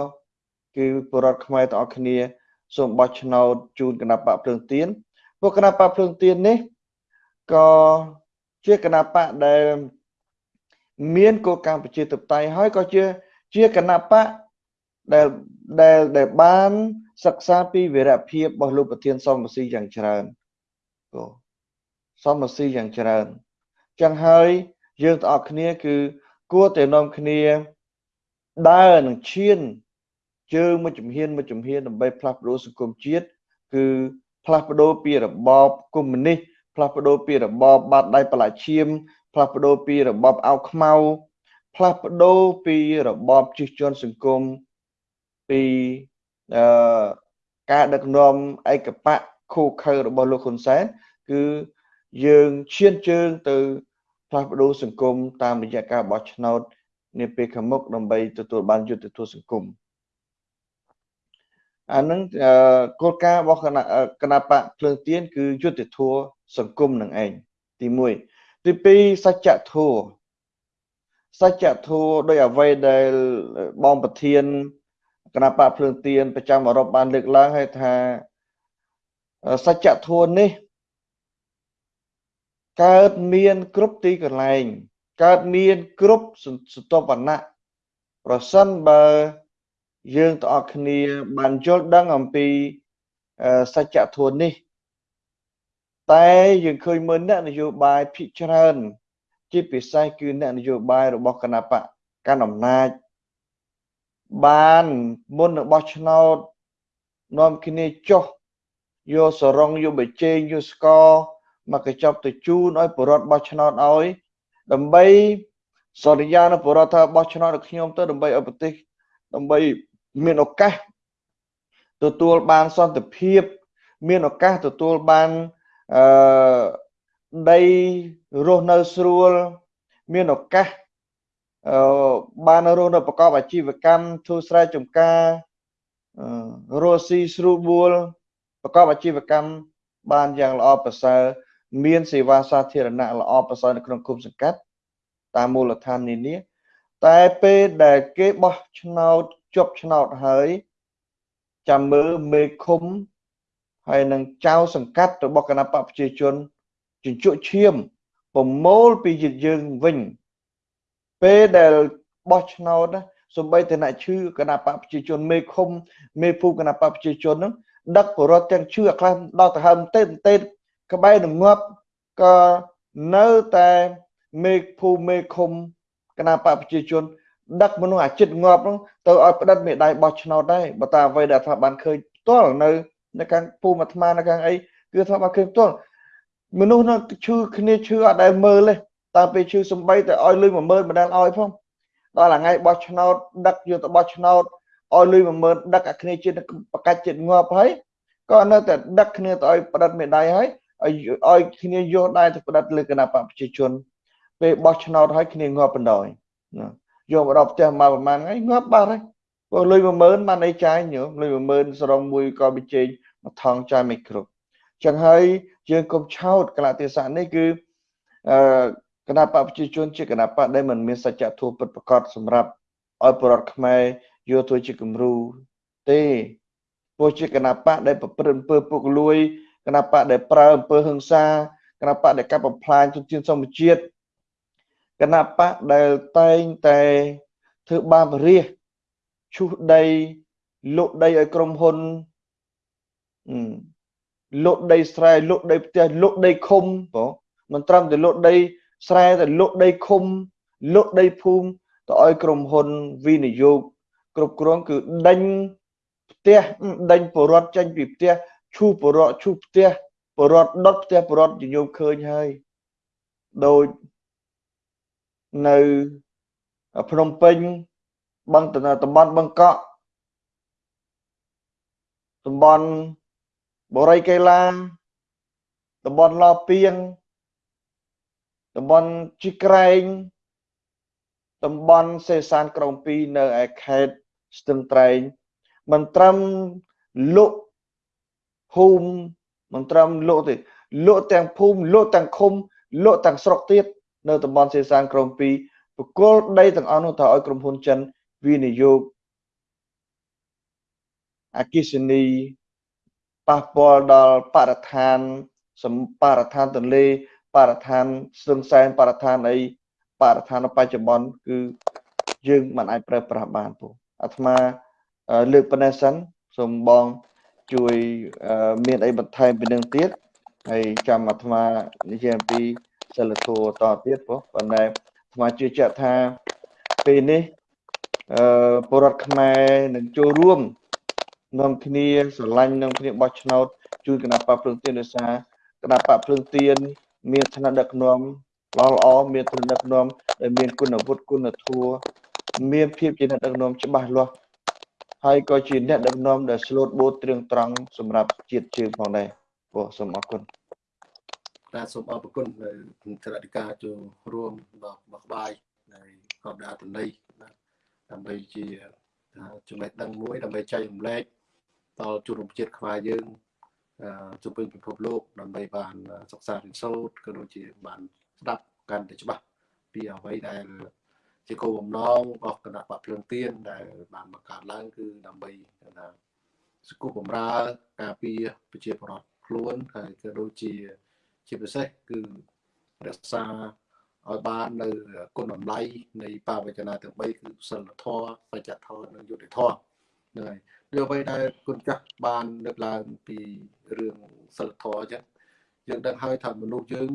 គឺពលរដ្ឋខ្មែរទាំងអស់គ្នា សូមបោះឆ្នោតជូនគណៈបកភ្លើងទៀនពួកគណៈបកភ្លើងទៀននេះក៏ជាគណៈបកដែលមានគោលការណ៍ប្រជាធិបតេយ្យហើយក៏ជាជាគណៈបកដែលដែលដែលបានសិក្សាពីវីរភាពរបស់លោកប្រធានសមរស៊ីយ៉ាងច្រើនក៏សមរស៊ីយ៉ាងច្រើនចឹងហើយយើងទាំងអស់គ្នាគឺគួរតែនាំគ្នាដើរនឹងឈាន ជើងមួយជំហានមួយជំហានដើម្បីផ្លាស់ប្ដូរសង្គមជាតិគឺផ្លាស់ប្ដូរពីរបបកុម្មុយនីសផ្លាស់ប្ដូរពីរបបបាតដៃបលាឈាមផ្លាស់ប្ដូរពីរបបអោខ្មៅផ្លាស់ប្ដូរពីរបបជិះជាន់សង្គមពីអឺការដឹកនាំឯកបៈខូខើរបស់លោកហ៊ុនសែនគឺយើងឈានជើងទៅផ្លាស់ប្ដូរសង្គមតាមរយៈការបោះឆ្នោតនាពេលខាងមុខដើម្បីទទួលបានយុត្តិធម៌សង្គម អានឹងគោលការណ៍របស់គណៈគណៈបកភ្លើងទៀនគឺយុត្តិធម៌សង្គមនឹងឯងទី1ទី2សច្ចធម៌សច្ចធម៌ដោយអ្វីដែលបងប្រធានគណៈបកភ្លើងទៀនប្រចាំអឺរ៉ុបបានលើកឡើងឲ្យថាសច្ចធម៌នេះកើតមានគ្រប់ទីកន្លែងកើតមានគ្រប់សន្តិវណ្ណៈប្រសិនបើ យើងទាំងអស់គ្នាបានយល់ដឹងអំពីសច្ចធម៌នេះ តែយើងឃើញមើលអ្នកនយោបាយភិកច្រើន ជាពិសេសគឺអ្នកនយោបាយរបស់គណៈបកកណ្ដាលអំណាចបានមុននឹងបោះឆ្នោតនាំគ្នាចុះយកសរងយកបច្ចេកយកស្ករមកកញ្ចប់ទៅជូនឲ្យបរដ្ឋបោះឆ្នោតឲ្យ ដើម្បីសន្យានឹងបរដ្ឋថាបោះឆ្នោតឲ្យខ្ញុំទៅដើម្បីឲ្យប្រទេសដើម្បី មានឱកាសទទួលបានសន្តិភាព មានឱកាសទទួលបានអឺដីរស់នៅស្រួល មានឱកាសអឺបានរស់នៅប្រកបអាជីវកម្មធ្វើស្រែចម្ការរស់ស៊ីស្រួលបួលប្រកបអាជីវកម្មបានយ៉ាងល្អប្រសើរមានសេវាសាធារណៈល្អប្រសើរនៅក្នុងគុំសង្កាត់តាមមូលដ្ឋាននានាតែពេលដែលគេបោះឆ្នោត ជប់ឆ្នោតហើយចាំមើលមេឃុំហើយនឹងចៅសង្កាត់របស់គណៈបកប្រជាជនជញ្ជក់ឈាមប្រមូលពីជាតិយើងវិញពេលដែលបោះឆ្នោតសំបីតអ្នកឈឺគណៈបកប្រជាជនមេឃុំមេភូគណៈបកប្រជាជនហ្នឹងដឹកបរិវត្តទាំងឈឺអាខ្លះដល់ទៅហើមទេទេក្បែរនឹងងាប់ក៏នៅតែមេភូមេឃុំគណៈបកប្រជាជន ដឹកមនុស្សអាចិតងាប់ហ្នឹងទៅឲ្យផ្ដិតមេដៃបោះឆ្នោតដែរបើតាអ្វីដែលថាបានឃើញផ្ទាល់នៅនៅខាងភូមិអាត្មានៅខាងអីគឺថាបានឃើញផ្ទាល់មនុស្សនោះឈឺគ្នាឈឺអត់ដែលមើលទេតាំងពីឈឺសំបីតែឲ្យលុយ10000មិនដែលឲ្យផងដល់ថ្ងៃបោះឆ្នោតដឹកយកទៅបោះឆ្នោតឲ្យលុយ10000ដឹកអាគ្នាជាតិបកាច់ជាតិងាប់ហើយក៏នៅតែដឹកគ្នាទៅឲ្យផ្ដិតមេដៃហើយឲ្យឲ្យគ្នាយកដែរទៅផ្ដិតលើគណៈបកប្រជាជនពេលបោះឆ្នោតឲ្យគ្នាងាប់បណ្ដោយ យកមកដល់ផ្ទះមកប្រហែលថ្ងៃងាប់បាត់ហើយព្រោះលុយ10000បានអីចាយញោមលុយ10000សរងមួយក៏បិជែងមកថងចាយមិនគ្រប់ចឹងហើយយើងកុំឆោតកលៈទេសៈនេះគឺអឺគណៈបកប្រជាជនជាគណៈបកដែលមិនមានសច្ចធម៌ពិតប្រាកដសម្រាប់ឲ្យប្រវត្តិខ្មែរយកធ្វើជាគំរូទេព្រោះជាគណៈបកដែលប្រព្រឹត្តអំពើពុករលួយគណៈបកដែលប្រើអំពើហិង្សាគណៈបកដែលកាប់បំផ្លាញជនជាតិសមជាតិ គណៈបកដែលតែងតែធ្វើបាបរាជឈូសដីលក់ដីឲ្យក្រុមហ៊ុនលក់ដីស្រែលក់ដីផ្ទះលក់ដីឃុំបងមិនត្រឹមតែលក់ដីស្រែតែលក់ដីឃុំលក់ដីភូមិទៅឲ្យក្រុមហ៊ុនវិនិយោគគ្រប់គ្រងគឺដេញផ្ទះដេញបរដ្ឋចេញពីផ្ទះឈូសបរដ្ឋឈូសផ្ទះបរដ្ឋដុតផ្ទះបរដ្ឋញោមឃើញហើយដោយ នៅភ្នំពេញបឹងតំបន់បឹងកក់តំបន់បរិយកេឡាតំបន់ឡពៀងតំបន់ជីក្រែងតំបន់សេសានក្រុង2នៅឯខេត្តស្ទឹងត្រែងមិនត្រឹមលក់ភូមិមិនត្រឹមលក់ទេលក់ទាំងភូមិលក់ទាំងឃុំលក់ទាំងស្រុកទៀត នៅតំបន់សេសានក្រុង2បកគលដីទាំងអស់នោះទៅឲ្យក្រុមហ៊ុនចិនវិនិយោគអគិសនីប៉ះពាល់ដល់បរិស្ថានសម្បរិស្ថានទន្លេបរិស្ថានស្ទឹងសែនបរិស្ថានអីបរិស្ថានបច្ចុប្បន្នគឺយើងមិនអាចប្រើប្រាស់បានពូអាត្មាលើកប៉ុណ្ណេះសិនសូមបងជួយមានអីបន្ថែមពីនឹងទៀតហើយចាំអាត្មានិយាយអំពី សិលធម៌តទៀតព្រោះប៉ុន្តែអាត្មាជឿជាក់ថាពេលនេះអឺពលរដ្ឋខ្មែរនឹងចូលរួមនាំគ្នាស្រឡាញ់នាំគ្នាបោះឆ្នោតជួយគណៈបកភ្លើងទៀនដោយសារគណៈបកភ្លើងទៀនមានឋានៈដឹកនាំល្អល្អមានឋានៈដឹកនាំដែលមានគុណវុឌ្ឍគុណធម៌មានភាពជាអ្នកដឹកនាំច្បាស់លាស់ហើយក៏ជាអ្នកដឹកនាំដែលស្លូតបូតត្រៀងត្រង់សម្រាប់ជាតិជើងផងដែរបងសូមអរគុណ បាទសូមអរគុណនៅក្រតិកាចូលរួមរបស់របស់ក្បាយនៃកបដាតន័យដើម្បីជាចំណេះដឹងមួយដើម្បីចែករំលែកដល់ជនរួមជាតិខ្មែរយើងជុំវិញពិភពលោកដើម្បីបានសិក្សារៀនសូត្រក៏ដូចជាបានស្ដាប់កាន់តែច្បាស់ពីអ្វីដែលជាគោលបំណងរបស់គណៈបកភ្លើងទៀនដែលបានបង្កើតឡើងគឺដើម្បីថាសង្គមបំរើការពារប្រជាពលរដ្ឋខ្លួនហើយក៏ដូចជា ជាពិសេសគឺរក្សាឲ្យបាននៅគុណតម្លៃនៃបាវចនាទាំង3គឺសិលធម៌សច្ចធម៌និងយុត្តិធម៌ហ្នឹងហើយដូចអ្វីដែលគុណចាស់បានលើកឡើងពីរឿងសិលធម៌អញ្ចឹងយើងដឹងហើយថាមនុស្សយើង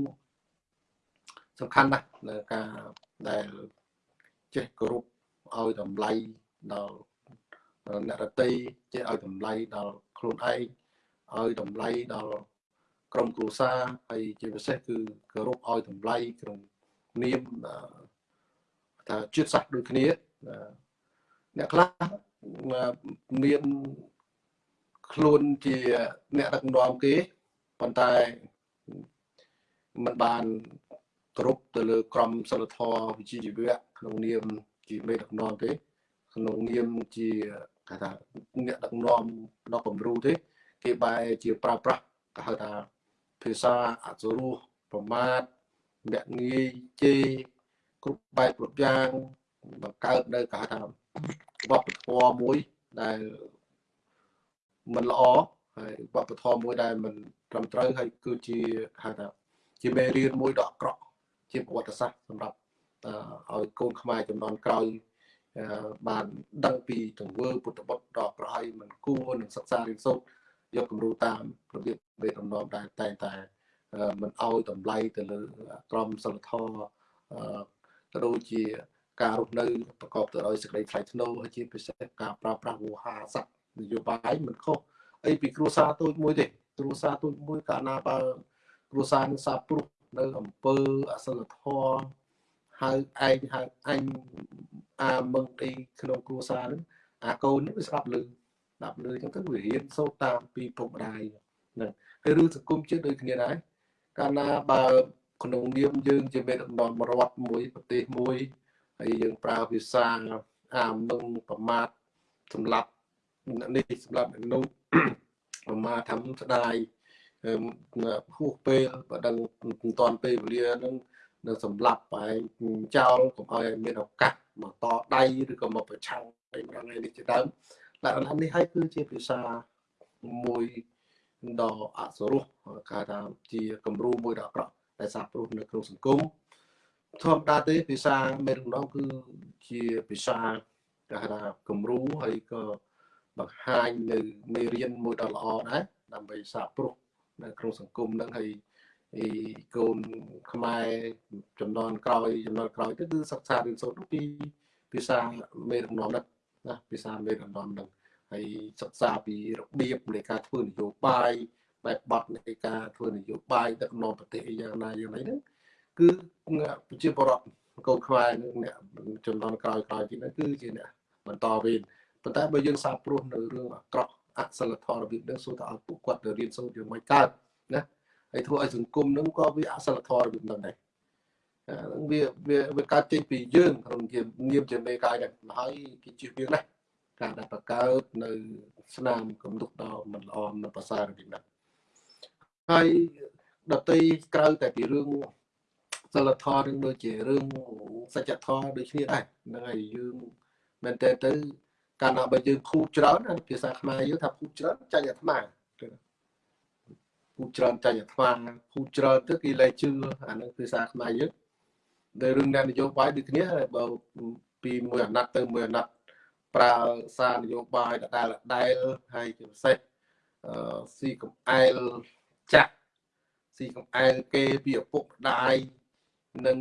សំខាន់ណាស់នៅការដែលចេះគោរពឲ្យតម្លៃដល់អ្នករតីចេះឲ្យតម្លៃដល់ខ្លួនឯងឲ្យតម្លៃដល់ ក្រុមគ្រួសារហើយជាពិសេសគឺគោរពឲ្យតម្លៃក្នុងនាមថាជាតិសាសន៍ដូចគ្នាអ្នកខ្លះមានខ្លួនជាអ្នកដឹកនាំគេប៉ុន្តែมันបានគ្រប់ទៅលើក្រមសិលធម៌វិជ្ជាជីវៈក្នុងនាមជាមេដឹកនាំទេក្នុងនាមជាគេថាអ្នកដឹកនាំដល់គំរូទេ គេបែរជាប្រើប្រាស់គេហៅថា ភាសាអសុរោះប្រមាថមាក់ងាយជេរគ្រប់បែបគ្រប់យ៉ាងបង្កើតនៅគេហៅថាវប្បធម៌មួយដែលមិនល្អហើយវប្បធម៌មួយដែលមិនត្រឹមត្រូវហើយគឺជាហៅថាជាមេរៀនមួយដ៏អាក្រក់ជាប្រវត្តិសាស្ត្រសម្រាប់ឲ្យកូនខ្មែរចំនួនក្រោយបានដឹងពីទង្វើពុទ្ធបុត្រដ៏ប្រហើយមិនគួរនឹងសិក្សារៀនសូត្រ យកគំរូតាមរបៀបមេដំណំដែលតែងតែមិនអោយតម្លៃទៅលើក្រមសិលធម៌ក៏ដូចជាការរស់នៅប្រកបទៅដោយសេចក្តីថ្លៃថ្នូរហើយជាពិសេសការប្រើប្រាស់វោហារស័ព្ទនយោបាយមិនខុសអីពីគ្រួសារទូចមួយទេគ្រួសារទូចមួយកាលណាបើគ្រួសារនឹងសាព្រោះនៅអំពើអសិលធម៌ហៅឯងហៅអញអាមឹងអីក្នុងគ្រួសារហ្នឹងអាកូននេះវាស្ដាប់លឺស្ដាប់លឺអញ្ចឹងទៅវារៀនសូត្រតាមពីពុកម្ដាយហ្នឹងហើយរឿងសង្គមជាតិដូចគ្នាដែរកាលណាបើក្នុងនាមយើងជាមេដឹកនាំរដ្ឋមួយប្រទេសមួយហើយយើងប្រើភាសាអាមឹងប្រមាថសម្រាប់នេះសម្រាប់នោះប្រមាថធ្វើស្ដាយហួសពេលបើដឹងមិនតាន់ពេលវេលានឹងនៅសម្លាប់បែងចោលកុំឲ្យមានឱកាសមកតដៃឬក៏មកប្រឆាំងអីម្ដងនេះជាដើម លក្ខណៈនេះហើយគឺជាភាសាមួយដ៏អសរោះគេថាជាគំរូមួយដ៏អាក្រក់ដែលសាព្រោះនៅក្នុងសង្គមធម្មតាទេភាសាមេរំដងគឺជាភាសាគេថាគំរូហើយក៏បង្ហាញនៅមេរៀនមួយដ៏ល្អដែរដើម្បីសាព្រោះនៅក្នុងសង្គមហ្នឹងហើយអីកូនខ្មែរចំនួនក្រោយចំនួនក្រោយទៅគឺសិក្សារៀនសូត្រពីភាសាមេដឹកនាំហ្នឹងណាភាសាមេដឹកនាំហ្នឹង ហើយសិក្សាពីរបៀបនៃការធ្វើនយោបាយបែបបត់នៃការធ្វើនយោបាយដឹកនាំប្រទេសយ៉ាងណាយ៉ាងណាហ្នឹងគឺប្រជាពលរដ្ឋកូនខ្មែរនឹងអ្នកចំនួនក្រោយក្រោយទៀតហ្នឹងគឺជាអ្នកបន្តវេនប៉ុន្តែបើយើងសាបព្រោះនៅរឿងអាក្រក់អសិលធម៌របៀបហ្នឹងសូមតែឲ្យពួកគាត់ទៅរៀនសូត្រយ៉ាងម៉េចកើតណាហើយធ្វើឲ្យសង្គមហ្នឹងក៏វាអសិលធម៌របៀបហ្នឹងដែរវាវាវាកើតចេញពីយើងក្នុងជានាមជាមេកាយដែរហើយគេជិះវាណា ការដែលបង្កើតនៅស្នាមកំដុកដល់មិនល្អនៅភាសារបៀបហ្នឹងហើយដតីក្រៅតែពីរឿងសិលធម៌នឹងដូចជារឿងសច្ចធម៌ដូចគ្នាដែរហ្នឹងហើយយើងមែនតើទៅកាលណាបើយើងភូច្រើនភាសាខ្មែរយើងថាភូច្រើនចាញ់អាត្មាភូច្រើនចាញ់អាត្មាភូច្រើនទៅគេលែងជឿអានឹងភាសាខ្មែរយើងដែលរឿងនយោបាយដូចគ្នាបើពីមួយអាណត្តិទៅមួយអាណត្តិ ប្រើសារនយោបាយដដែលដដែលហើយជាពិសេសអឺស៊ីកំអែលចាក់ស៊ីកំអែលគេពីឪពុកម្ដាយនិង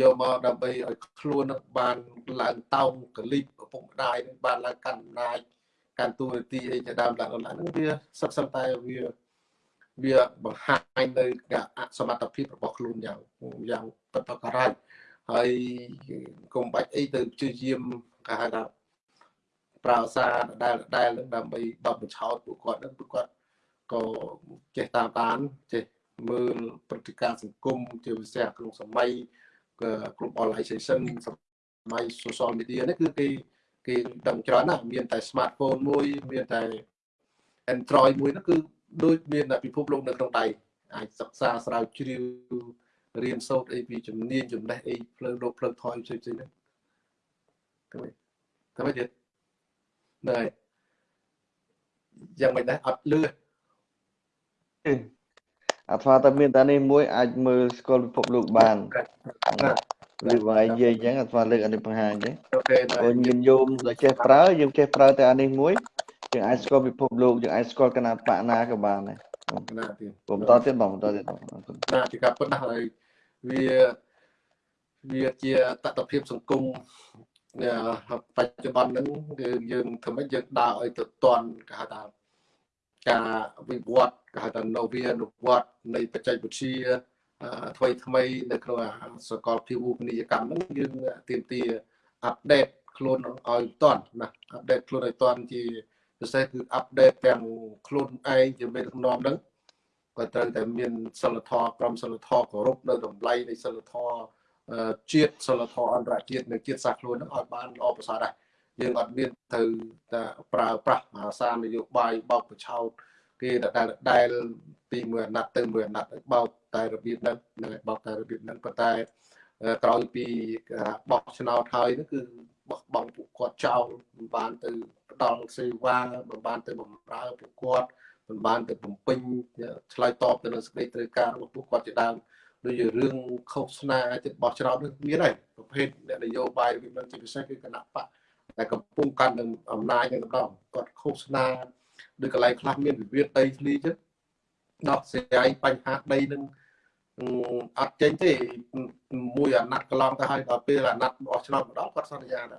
យកមកដើម្បីឲ្យខ្លួនបានឡើងតោងកលិបឪពុកម្ដាយនឹងបានឡើងកាន់អំណាចកាន់តួនាទីអីជាដើមឡើងឡើងហ្នឹងវាសិតសិនតែវាវាបង្ហាញនៅអសមត្ថភាពរបស់ខ្លួនយ៉ាងយ៉ាងពិតប្រាកដហើយកុំបាច់អីទៅជឿយាមគេហៅថា ប្រើសារដែលដែលដើម្បីបបបញ្ឆោតពួកគាត់ហ្នឹងពួកគាត់ក៏ចេះតាមដានចេះមើលព្រឹត្តិការណ៍សង្គមជាពិសេសក្នុងសម័យ globalization សម័យ social media នេះគឺគេគេដឹងច្រើនណាស់មានតែ smartphone មួយមានតែ Android មួយនោះគឺដូចមានតែពិភពលោកនៅក្នុងដៃអាចសិក្សាស្រាវជ្រាវរៀនសូត្រអីពីជំនាញចំណេះអីផ្លូវលោកផ្លូវថយផ្សេងផ្សេងហ្នឹងទៅវិញទៅវិញទៀត ណែយ៉ាងមិនដែរអត់លឺអាថ្មតែមានតែនេះមួយអាចមើលស្គាល់ពិភពលោកបានលើកបងឯងនិយាយអញ្ចឹងអាថ្មលើកអានេះបង្ហាញទេអូខេព្រោះមានយោមដែលចេះប្រើយើងចេះប្រើតែអានេះមួយយើងអាចស្គាល់ពិភពលោកយើងអាចស្គាល់គណៈបកណាក៏បានដែរណាទៀតผมតទៀតបងតទៀតណាពីការពិតណាស់ហើយវាវាជាតតភាពសង្គម បច្ចុប្បន្នហ្នឹងគឺយើងធ្វើម៉េចយើងដើរឲ្យទៅតន់គេហៅថាការវិវត្តគេហៅថានវានុវត្តនៃបច្ចេកវិទ្យាថ្មីថ្មីនៅក្នុងសកលភាវូបនីយកម្មហ្នឹងយើងទៀមទាអាប់ដេតខ្លួនឲ្យតាន់ណាអាប់ដេតខ្លួនឲ្យតាន់ជាពិសេសគឺអាប់ដេតទាំងខ្លួនឯងជាមេដឹកនាំហ្នឹងក៏ត្រូវតែមានសិលធម៌ក្រមសិលធម៌គោរពនៅតម្លៃនៃសិលធម៌ ជាតិសិលធម៌អន្តរជាតិនិងជាតិសាសន៍ខ្លួនហ្នឹងឲ្យបានល្អប្រសើរដែរយើងអត់មានទៅតែប្រើប្រាស់ភាសានយោបាយបោកប្រឆោតគេដែលដែលពីមួយអាណត្តិទៅមួយអាណត្តិបោកតែរបៀបហ្នឹងបោកតែរបៀបហ្នឹងប៉ុន្តែក្រោយពីបោះឆ្នោតហើយនោះគឺបោះបង់ពួកគាត់ចោលមិនបានទៅផ្ដល់សេវាមិនបានទៅបំរើពួកគាត់មិនបានទៅបំពេញឆ្លើយតបទៅនឹងសេចក្តីត្រូវការរបស់ពួកគាត់ជាដើម ដូចជារឿងខុសស្នាចិត្តបោះឆ្នោតនេះមានហើយប្រភេទអ្នកនយោបាយវិមានជាពិសេសគឺគណៈបកតែកំពុងកាន់នឹងអំណាចនឹងម្ដងគាត់ខុសស្នាដូចកន្លែងខ្លះមានវិវាទដីធ្លីចឹងដោះស្រាយបញ្ហាដីនឹងអត់ចេញទេមួយអាណត្តិកន្លងទៅហើយដល់ពេលអាណត្តិបោះឆ្នោតម្ដងគាត់សន្យាថា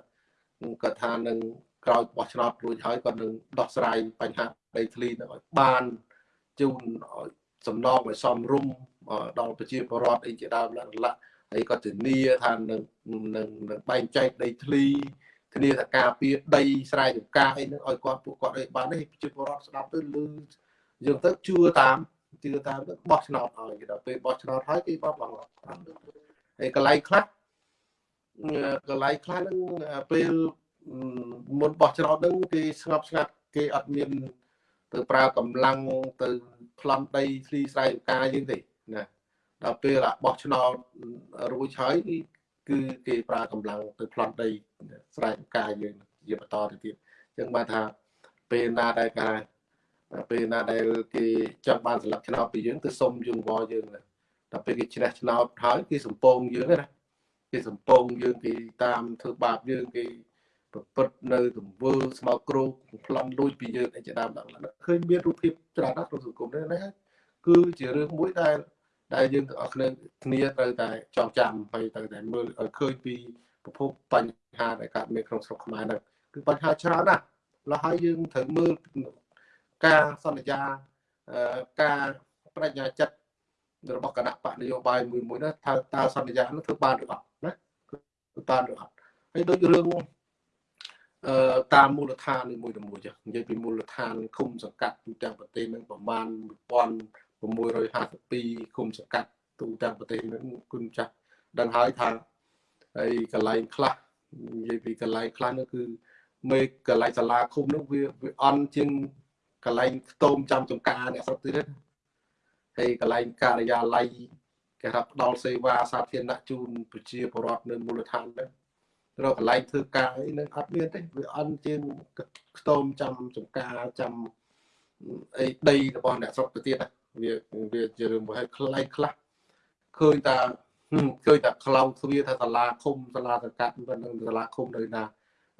គាត់ថានឹងក្រោយបោះឆ្នោតរួចហើយគាត់នឹងដោះស្រាយបញ្ហាដីធ្លីនឹងឲ្យបានជូនឲ្យសំណងឲ្យសមរម្យ ដល់ប្រជាពលរដ្ឋអីជាដើមឡើងឡាហើយក៏ធានាថានឹងនឹងនឹងបែងចែកដីធ្លីធានាថាការពារដីស្រែចម្ការអីនឹងឲ្យគាត់ពួកគាត់ឲ្យបានទេប្រជាពលរដ្ឋស្ដាប់ទៅលឺយើងទៅជឿតាមជឿតាមទៅបោះឆ្នោតឲ្យគេដល់ពេលបោះឆ្នោតហើយគេបោះបងហើយកន្លែងខ្លះកន្លែងខ្លះនឹងពេលមុនបោះឆ្នោតនឹងគេស្ងប់ស្ងាត់គេអត់មានទៅប្រើកម្លាំងទៅប្លន់ដីធ្លីស្រែចម្ការយើងទេ ណាដល់ពេលបោះឆ្នោតរួចហើយគឺគេប្រើកម្លាំងទៅប្លន់ដីស្រែចម្ការយើងជាបន្តទៅទៀតអញ្ចឹងបានថាពេលណាដែលការពេលណាដែលគេចង់បានស្លឹកឆ្នោតពីយើងទៅសុំយើងវល់យើងដល់ពេលគេឈ្នះឆ្នោតហើយគេសំពងយើងណាគេសំពងយើងគេតាមធ្វើបាបយើងគេប្រព្រឹត្តនៅទង្វើស្មោកគ្រោកប្លន់លួចពីយើងអីជាដើមដល់ឃើញមានរូបភាពច្រើនណាស់ក្នុងសង្គមនេះណាគឺជារឿងមួយដែល ដែលយើងទាំងអស់គ្នាគ្នាត្រូវតែចងចាំហើយត្រូវតែមើលឲ្យឃើញពីប្រភពបញ្ហាដែលកើតមានក្នុងស្រុកខ្មែរហ្នឹងគឺបញ្ហាច្រើនណាស់ឡើយហើយយើងត្រូវមើលការសន្យាការបញ្ញាចិត្តរបស់គណៈបកនយោបាយមួយមួយណាថាតើសន្យានោះធ្វើបានឬអត់ណាធ្វើបានឬអត់ហើយដូចរឿងអឺតាមមូលដ្ឋានមួយទៅមួយចឹងនិយាយពីមូលដ្ឋានឃុំសង្កាត់ទូទាំងប្រទេសនឹងប្រមាណ1000 1652ឃុំសង្កាត់ទូទាំងប្រទេសនឹងគុណចាស់ដឹងហើយថាហើយកន្លែងខ្លះនិយាយពីកន្លែងខ្លះនោះគឺមេកន្លែងសាលាឃុំនោះវាវាអន់ជាងកន្លែងខ្ទមចាំចំការអ្នកស្រុកទៀតហើយកន្លែងការិយាល័យគេថាផ្ដល់សេវាសាធារណៈជូនប្រជាពលរដ្ឋនៅមូលដ្ឋានហ្នឹងរកកន្លែងធ្វើការអីនឹងអត់មានទេវាអន់ជាងខ្ទមចាំចំការចាំអីដីរបស់អ្នកស្រុកទៅទៀត វាវាជារឿងមួយឲ្យខ្លៃខ្លះឃើញតាឃើញតាខ្លោងទ្វាថាសាលាឃុំសាលាសង្កាត់មិននឹងសាលាឃុំនៅណា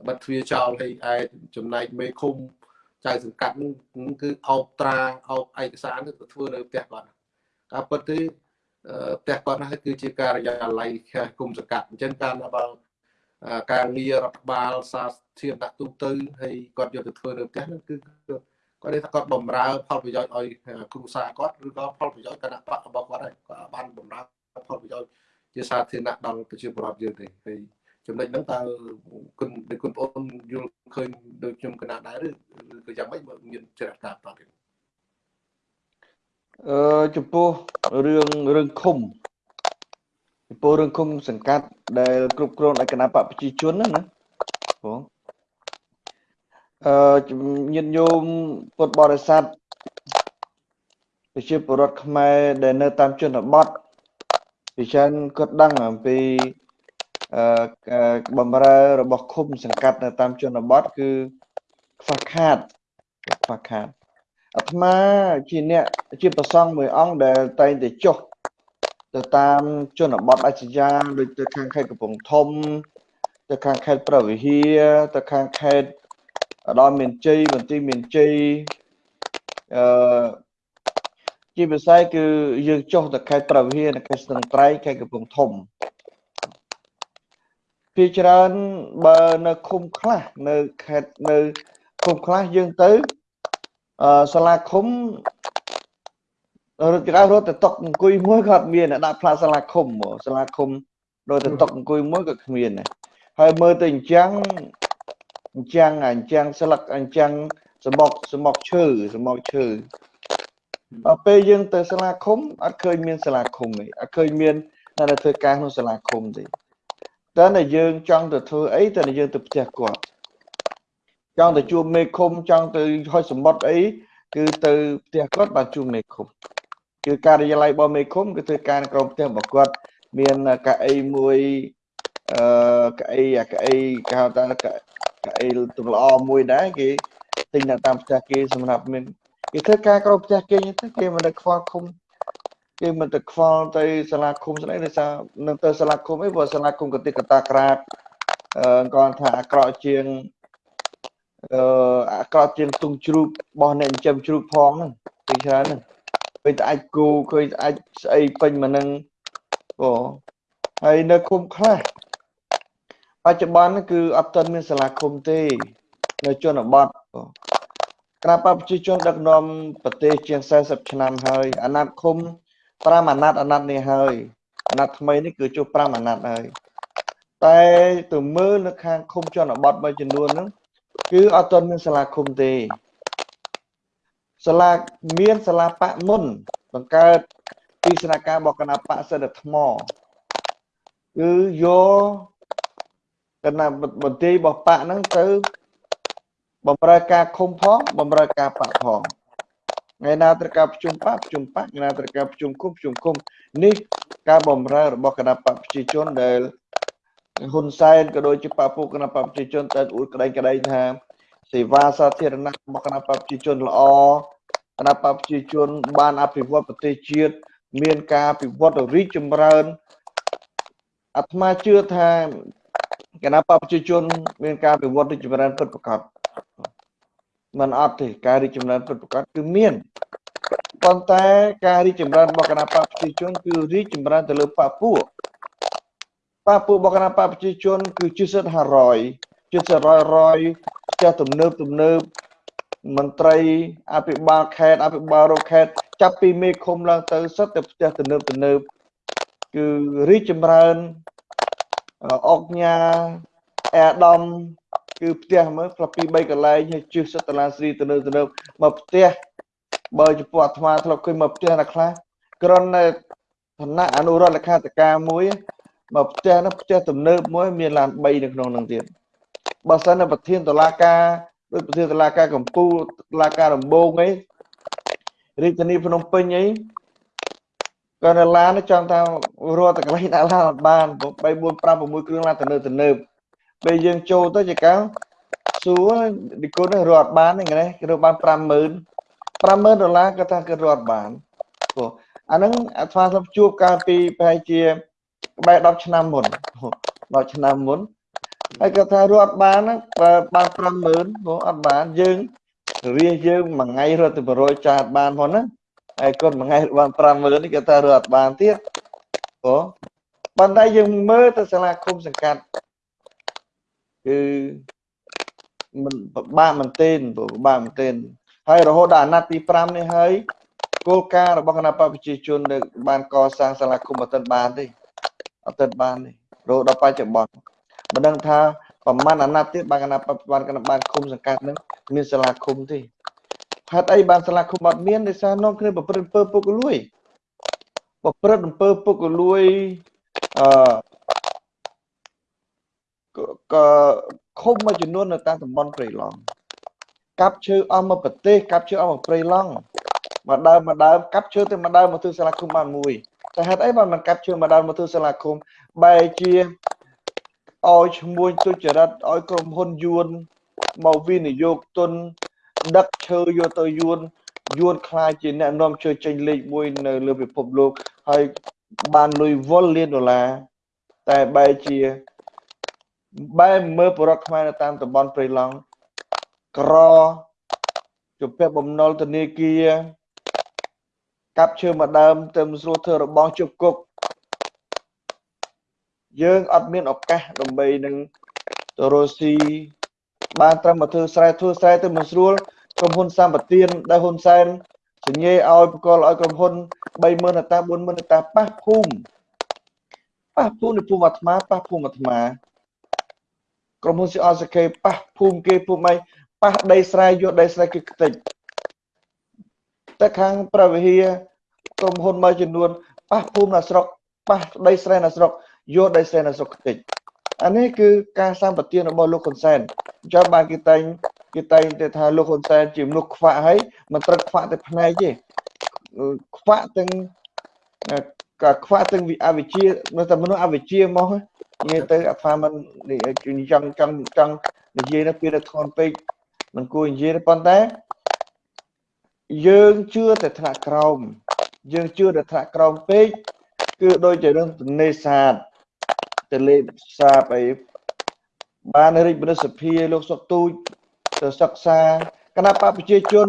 បិទទ្វាចោលឲ្យឯចំណែកមេឃុំចៅសង្កាត់នឹងគឺអោបត្រាអោបឯកសារទៅធ្វើនៅផ្ទះគាត់ការពិតទេផ្ទះគាត់ហ្នឹងគឺជាការិយាល័យគុំសង្កាត់អញ្ចឹងការបើការងាររដ្ឋបាលសាធារណៈទូទៅហើយគាត់យកទៅធ្វើនៅផ្ទះហ្នឹងគឺ គាត់ថាគាត់បំរើផលប្រយោជន៍ឲ្យគ្រួសារគាត់ឬក៏ផលប្រយោជន៍គណៈបករបស់គាត់ហើយគាត់បានបំរើផលប្រយោជន៍ជាសាធារណៈដល់ប្រជាពលរដ្ឋយើងទេហើយចំណុចហ្នឹងតើគុណគុណប្អូនយល់ឃើញដូចខ្ញុំកណាដែរឬក៏យ៉ាងម៉េចបើមានច្រះការតទៀតអឺចំពោះរឿងរឿងឃុំចំពោះរឿងឃុំសង្កាត់ដែលគ្រប់គ្រងដោយគណៈបកប្រជាជនហ្នឹងណាបង អឺញាតិញោមពុទ្ធបរិស័ទប្រជាពលរដ្ឋខ្មែរដែលនៅតាមជនបទពីច្រើនគាត់ដឹងអំពីអឺបំរើរបស់ឃុំសង្កាត់នៅតាមជនបទគឺខ្វះខាតខ្វះខាតអាត្មាជាអ្នកជាប្រសង់មួយអង្គដែលតែងតែចុះទៅតាមជនបទអាជ្ញាដូចទៅខាងខេត្តកំពង់ធំ ទៅខាងខេត្តប្រវៀហាទៅខាងខេត្ត ដល់មានជ័យមន្ទីរមានជ័យអឺជាពិសេសគឺយើងចុះទៅខេត្តប្រវៀហានិងខេត្តស្ទឹងត្រែងខេត្តកំពង់ធំពីច្រើនបើនៅឃុំខ្លះនៅខេត្តនៅឃុំខ្លះយើងទៅអឺសាលាឃុំរត់ក្រៅរត់ទៅតុកអង្គុយមួយក៏អត់មានដាក់ផ្លាកសាលាឃុំសាលាឃុំរត់ទៅតុកអង្គុយមួយក៏គ្មានដែរហើយមើលទៅអញ្ចឹង អញ្ចឹងអញ្ចឹងស្លឹកអញ្ចឹងសមុកសមុកឈើសមុកឈើដល់ពេលយើងទៅសាលាឃុំអត់ឃើញមានសាលាឃុំទេអត់ឃើញមាននៅធ្វើការក្នុងសាលាឃុំទេតែតែយើងចង់ទៅធ្វើអីតែយើងទៅផ្ទះគាត់ចង់ទៅជួបមេឃុំចង់ទៅហុចសមុទ្រអីគឺទៅផ្ទះគាត់បានជួបមេឃុំគឺការិយាល័យរបស់មេឃុំគឺធ្វើការនៅក្រោមផ្ទះរបស់គាត់មានកៅអីមួយអឺកៅអីអាកៅអីគេហៅថាកៅ អីទំល្អមួយដែរគេទិញនៅតាមផ្ទះគេសម្រាប់មានគេធ្វើការក្រោមផ្ទះគេទៅគេមិនได้ខ្វល់ឃុំគេមិនទៅខ្វល់ទៅសាលាឃុំស្អីដោយសារនឹងទៅសាលាឃុំអីព្រោះសាលាឃុំកតិកតាក្រាបអឺគាត់ថាអាក្រក់ជាងអឺអាក្រក់ជាងទុងជ្រូករបស់អ្នកចិញ្ចឹមជ្រូកផងហ្នឹងពីច្រើនហ្នឹងឃើញតែអាចគូឃើញតែអាចស្អីពេញមកនឹងអូហើយនៅឃុំខ្លះ បច្ចុប្បន្នគឺអត់ទាន់មានសាលាឃុំទេ នៅជនបទគណៈបព្វជិជនដឹកនាំប្រទេសជាង40ឆ្នាំហើយអាណត្តិឃុំ5អាណត្តិអាណត្តិនេះហើយអាណត្តិថ្មីនេះគឺជួប5អាណត្តិហើយតែទៅមើលនៅខាងឃុំជនបទមួយចំនួនហ្នឹងគឺអត់ទាន់មានសាលាឃុំទេសាលាមានសាលាបៈមុន បង្កើតពីស្នាការរបស់គណៈបកសិទ្ធិថ្មគឺយក គណៈមន្ត្រីរបស់បកហ្នឹងទៅបំរើការឃុំផងបំរើការបកផងថ្ងៃណាត្រូវការប្រជុំបកប្រជុំបកថ្ងៃណាត្រូវការប្រជុំគុំប្រជុំគុំនេះការបំរើរបស់គណៈបកប្រជាជនដែលហ៊ុនសែនក៏ដូចជាបពុគណៈបកប្រជាជនតែអួតក្តែងក្តែងថាសេវាសាធារណៈរបស់គណៈបកប្រជាជនល្អគណៈបកប្រជាជន បានអភិវឌ្ឍប្រទេសជាតិមានការអភិវឌ្ឍរីកចម្រើនអាត្មាជឿថា គណៈបកប្រជាជន មានការអភិវឌ្ឍរីកចម្រើនពិតប្រាកដมันអត់ទេការរីកចម្រើនពិតប្រាកដគឺមានប៉ុន្តែការរីកចម្រើនរបស់គណៈបកប្រជាជនគឺរីកចម្រើនទៅលើបពពួកបពពួករបស់គណៈបកប្រជាជន គឺជិត500ជិត100 100ផ្ទះទំនើបទំនើបមន្ត្រីអភិបាលខេត្តអភិបាលរខេត្តចាប់ពីមេឃុំឡើងទៅសិតតែផ្ទះទំនើបទំនើបគឺរីកចម្រើន អុកញ៉ាអែដំគឺផ្ទះមើលផ្លាប់ពី3កន្លែងហើយជិះសិតតាឡាស្រីទៅនៅទៅនៅមកផ្ទះបើចំពោះអាត្មាធ្លាប់ឃើញមកផ្ទះណាខ្លះក្រននៅឋានៈអនុរដ្ឋលេខាធិការមួយមកផ្ទះនោះផ្ទះទំនើបមួយ មានឡាន3នៅក្នុងនោះទៀតបើសិននៅប្រធានតុលាការដូចប្រធានតុលាការកំពូលតុលាការដំបងអីរាជធានីភ្នំពេញអី ក៏នៅឡានចង់ថារត់តែកន្លែងដាក់ឡានអត់បាន3 4 5 6គ្រឿងឡានទៅនៅទៅនៅពេលយើងចូលទៅជាកាសួរនិគុណរត់បានហ្នឹងគេរត់បាន50000 50000ដុល្លារគាត់ថាគេរត់បានព្រោះអាហ្នឹងអាថ្មស្លាប់ជួបកាលពីប្រហែលជាក្បែរ10ឆ្នាំមុន10ឆ្នាំមុនហើយគាត់ថារត់បានហ្នឹងបាន50000ព្រោះអត់បានយើងរាយើងមួយថ្ងៃរត់ទៅ100ចាតបានផងណា ហើយគាត់មួយថ្ងៃបាន50000នេះគាត់ថារត់បានទៀតព្រោះប៉ុន្តែយើងមើលទៅសាលាឃុំសង្កាត់គឺមិនពិបាកមែនទែនពិបាកមែនទែនហើយរហូតដល់អាណត្តិទី5នេះហើយគោលការណ៍របស់គណៈបព្វប្រជាជនដែលបានកសាងសាលាឃុំអត់ទាន់បានទេអត់ទាន់បានទេរហូតដល់បច្ចុប្បន្នមិនដឹងថាប្រហែលអាណត្តិទៀតបានគណៈបព្វបានគណៈបានឃុំសង្កាត់នឹងមានសាលាឃុំទេ ហេតុអីបានសាលាឃុំអត់មានដោយសារនាំគ្នាប្រព្រឹត្តអំពើពុករលួយប្រព្រឹត្តអំពើពុករលួយអឺក៏ឃុំមួយចំនួននៅតាមតំបន់ព្រៃឡង់កាប់ឈើអស់មកប្រទេសកាប់ឈើអស់មកព្រៃឡង់មកដើមមកដើមកាប់ឈើទៅមកដើមមកធ្វើសាលាឃុំបានមួយតែហេតុអីបានមិនកាប់ឈើមកដើមមកធ្វើសាលាឃុំបែរជាឲ្យឈ្មោះទុច្ចរិតឲ្យក្រុមហ៊ុនយួនមកវិនិយោគទុន ដឹកឈើយកទៅយួនយួនខ្លាចជាអ្នកនាំឈើចេញលេខ1នៅលើពិភពលោកហើយបានលុយវុលលានដុល្លារតែបែរជាបែរមើលបរិវត្តខ្មែរនៅតាមតំបន់ព្រៃឡង់ក្រជំពាក់បំណុលធនាគារកាប់ឈើមួយដើមទៅស្រួលធ្វើរបងជប់គុកយើងអត់មានឱកាសដើម្បីនឹងទៅរស់ស៊ីបានត្រឹមមកធ្វើស្រែធ្វើស្រែទៅមិនស្រួល ក្រុមហ៊ុនសម្បទានដែលហ៊ុនសែនសញ្ញេឲ្យបកលឲ្យក្រុមហ៊ុន30000តា40000តាប៉ះភូមិប៉ះភូមិនៅភូមិអាត្មាប៉ះភូមិអាត្មាក្រុមហ៊ុន CRCK ប៉ះភូមិគេភូមិអីប៉ះដីស្រែយកដីស្រែគេខ្ទេចតែខាងប្រវិហាក្រុមហ៊ុនមួយចំនួនប៉ះភូមិនៅស្រុកប៉ះដីស្រែនៅស្រុកយកដីស្រែនៅស្រុកខ្ទេចអានេះគឺការសម្បទានរបស់លោកហ៊ុនសែនអញ្ចឹងបានគេតែង គេតែងតែថាលោកហ៊ុនសែនជាមនុស្សខ្វាក់ហើយមិនត្រឹកខ្វាក់តែផ្នែកទេខ្វាក់ទាំងក៏ខ្វាក់ទាំងអវិជ្ជានៅតែមនុស្សអវិជ្ជាមកនិយាយទៅអាត្មាមិនចង់ចង់ចង់និយាយទៅពីទៅធន់ពេកមិនគួរនិយាយទេប៉ុន្តែយើងជឿតែថ្នាក់ក្រោមយើងជឿតែថ្នាក់ក្រោមពេកគឺដូចជារឿងនេសាទទលេសាបអីបានរិទ្ធមនុស្សភាលោកសុកទូច ទៅសិក្សាគណៈបកប្រជាជន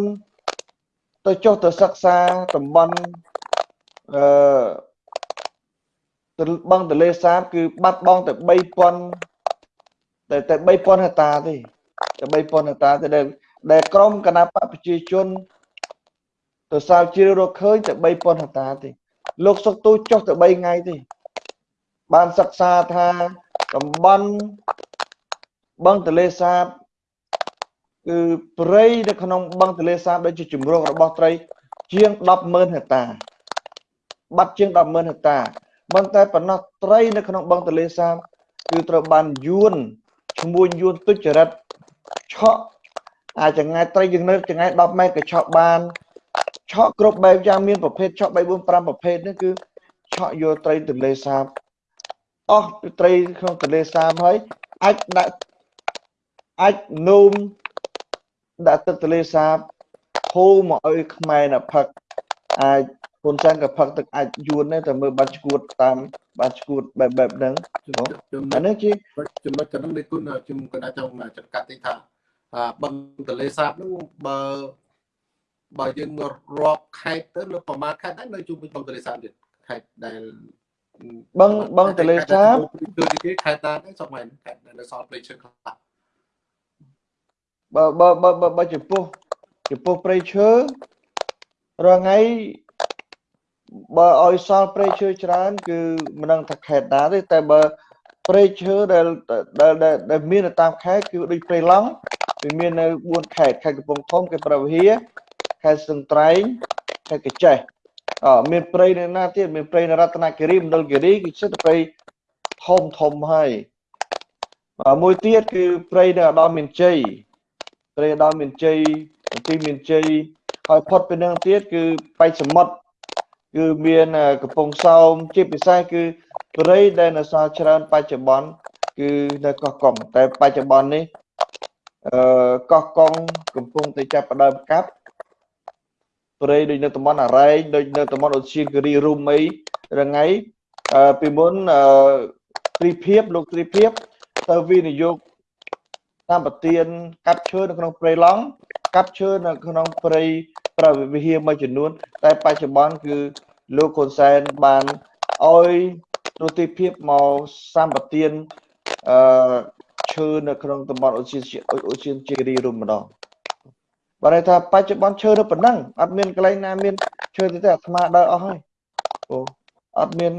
ទៅចុះទៅសិក្សាតំបន់អឺបឹងទលេសាបគឺបាត់បង់តែ3000តែតែ3000ហិកតាទេតែ3000ហិកតាទេដែលដែលក្រមគណៈបកប្រជាជនទៅសាវជ្រាវរកឃើញតែ3000ហិកតាទេ លោកសុកទូចុះទៅ3ថ្ងៃទេបានសិក្សាថាតំបន់បឹងទលេសាប គឺព្រៃនៅក្នុងបឹងទលេសាបដូចជាជំរករបស់ត្រី ជាង100,000ហិកតា បាត់ជាង100,000ហិកតាប៉ុន្តែប៉ុណ្ណោះត្រីនៅក្នុងបឹងទលេសាបគឺត្រូវបានយួនឈ្មួញយួនទុច្ចរិតឆក់អាចង្ងាយត្រីយើងនៅចង្ងាយ10ម៉ែត្រក៏ឆក់បានឆក់គ្រប់បែបយ៉ាងមានប្រភេទឆក់3 4 5ប្រភេទនេះគឺឆក់យកត្រីទន្លេសាបអស់ត្រីក្នុងទន្លេសាបហើយអាចដាក់អាចនោម ដាក់ទឹកទន្លេសាបហូរមកឲ្យខ្មែរនៅផឹកអាចហ៊ុនសែនក៏ផឹកទឹកអាចយួនដែរតែមើលបានឈួតតាមបានឈួតបែបបែបហ្នឹងអានេះជាចំណុចចំណុចនេះគុណខ្ញុំក៏អាចចង់ចង្កាត់ទីថាបឹងទន្លេសាបហ្នឹងបើបើយើងរាប់ខេត្តទៅនៅប្រមាណខេត្តដែរនៅជុំវិញបឹងទន្លេសាបទៀតខេត្តដែលបឹងបឹងទន្លេសាបគឺគេខេត្តតាដែរសពហ្នឹងខេត្តនៅសល់ព្រៃឈើខ្លះ បើបើបើបើចំពោះចំពោះព្រៃឈើរងថ្ងៃបើឲ្យសល់ព្រៃឈើច្រើន គឺមិនដឹងថាខេត្តណាទេតែបើព្រៃឈើដែលដែលដែលមាននៅតាមខេត្តគឺដូចព្រៃឡង់វាមាននៅ4ខេត្តខេត្តកំពង់ធំខេត្តប្រវៀខេត្តស្ទឹងត្រែងខេត្តកញ្ចេះអមានព្រៃនៅណាទៀតមានព្រៃនៅរតនគិរីមណ្ឌលគិរីគឺជាព្រៃធំធំហើយមួយទៀតគឺព្រៃនៅឧត្តរមានជ័យ ព្រៃឧត្តរមានជ័យទីមានជ័យហើយផុតពីនឹងទៀតគឺបៃសមុទ្រគឺមានកំពង់សោមជាពិសេសគឺព្រៃដែលនៅសល់ច្រើនបច្ចុប្បន្នគឺនៅកោះកុងតែបច្ចុប្បន្ននេះអឺកោះកុងកំពុងតែចាប់ផ្ដើមកាប់ព្រៃដូចនៅតំបន់អរ៉ែងដូចនៅតំបន់អូសៀងគិរីរុំអីរងៃពីមុនត្រីភិបលោកត្រីភិបទៅវិនិយោគ តាមប្រទៀនកាប់ឈើនៅក្នុងព្រៃឡង់កាប់ឈើនៅក្នុងព្រៃប្រវិហារមួយចំនួន តែបច្ចុប្បន្នគឺលោកហ៊ុនសែនបានឲ្យទូទីភាពមកសម្បទានអឺឈើនៅក្នុងតំបន់អូសៀនអូសៀនជេរីរុំម្ដងបើន័យថាបច្ចុប្បន្នឈើនៅប៉ុណ្ណឹងអត់មានកន្លែងណាមានឈើទេទេអាត្មាដើរអស់ហើយអូអត់មាន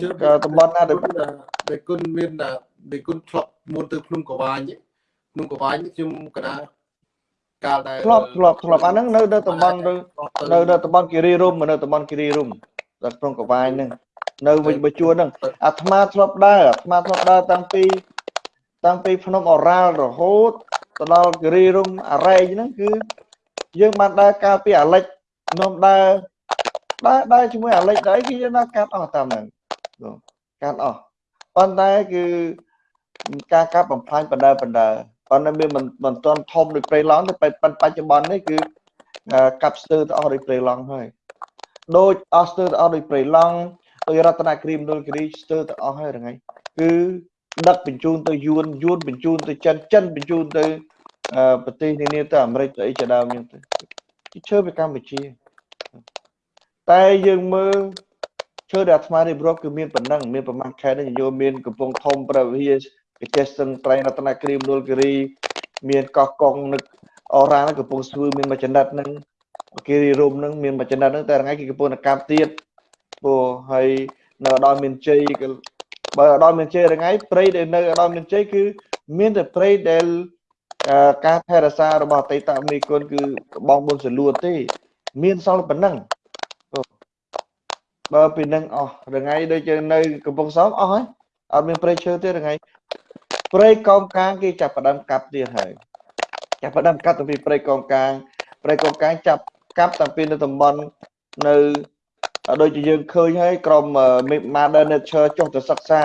តំបន់ណាដែលដែលគុណមានដែលគុណធ្លាប់មុនទៅភ្នំកវាញ ភ្នំកវាញខ្ញុំកណាកាលដែលធ្លាប់ធ្លាប់ធ្លាប់អាហ្នឹងនៅនៅតំបន់នៅនៅនៅតំបន់គិរីរុំនៅតំបន់គិរីរុំនៅក្នុងកវាញហ្នឹងនៅវិញបជួនហ្នឹងអាត្មាធ្លាប់ដើរអាត្មាធ្លាប់ដើរតាំងពីតាំងពីភ្នំអរ៉ាល់រហូតទៅដល់គិរីរុំអរ៉ែងហ្នឹងគឺយើងបានដើរកាលពីអាលិចខ្ញុំដើរដើរដើរជាមួយអាលិចដែរគឺយើងណាកាត់អស់តាមហ្នឹងកាត់អស់ប៉ុន្តែគឺការកាប់បំផ្លាញបណ្ដើបណ្ដើ ប៉ុន្តែវាមិនមិនទាន់ធំដូចព្រៃឡង់ទេបច្ចុប្បន្ននេះគឺកាប់ស្ទើរទៅអស់ដូចព្រៃឡង់ហើយដូចអស់ស្ទើរទៅអស់ដូចព្រៃឡង់ដោយរតនគិរីមណ្ឌលគិរីស្ទើរទៅអស់ហើយរងៃគឺដឹកបញ្ជូនទៅយួនយួនបញ្ជូនទៅចិនចិនបញ្ជូនទៅប្រទេសនានាទៅអាមេរិកទៅអីជាដើមហ្នឹងទៅជាឈើពីកម្ពុជាតែយើងមើលឈើដែលអាត្មារៀបរាប់គឺមានប៉ុណ្ណឹងមានប្រមាណខេត្តនេះយោមានកំពង់ធំប្រវិ ហាកចេះស្ទឹងត្រែងរតនគិរីមណ្ឌលគិរី មានកោះកុងនឹកអរ៉ាកំពង់ស្ពឺមានមួយចំណិតហ្នឹងគិរីរមហ្នឹងមានមួយចំណិតហ្នឹងតែថ្ងៃគេកំពុងតែកាប់ទៀតព្រោះហើយនៅដល់មានជ័យបើដល់មានជ័យថ្ងៃព្រៃដែលនៅដល់មានជ័យគឺមានតែព្រៃដែលការថែរក្សារបស់អតីតមេគុណគឺបងប៊ុនសលួតទេ មានសល់ប៉ុណ្ណឹងបើពីនឹងអស់រងៃដូចជានៅកំពង់សោមអស់ហើយ អត់មានព្រៃឈើទេរងៃព្រៃកោងកាងគេចាប់ផ្ដើមកាប់ទៀតហើយចាប់ផ្ដើមកាប់តាំងពីព្រៃកោងកាងព្រៃកោងកាងចាប់កាប់តាំងពីនៅតំបន់នៅដូចជាយើងឃើញហើយក្រុម Modern Nature ចុះទៅសិក្សា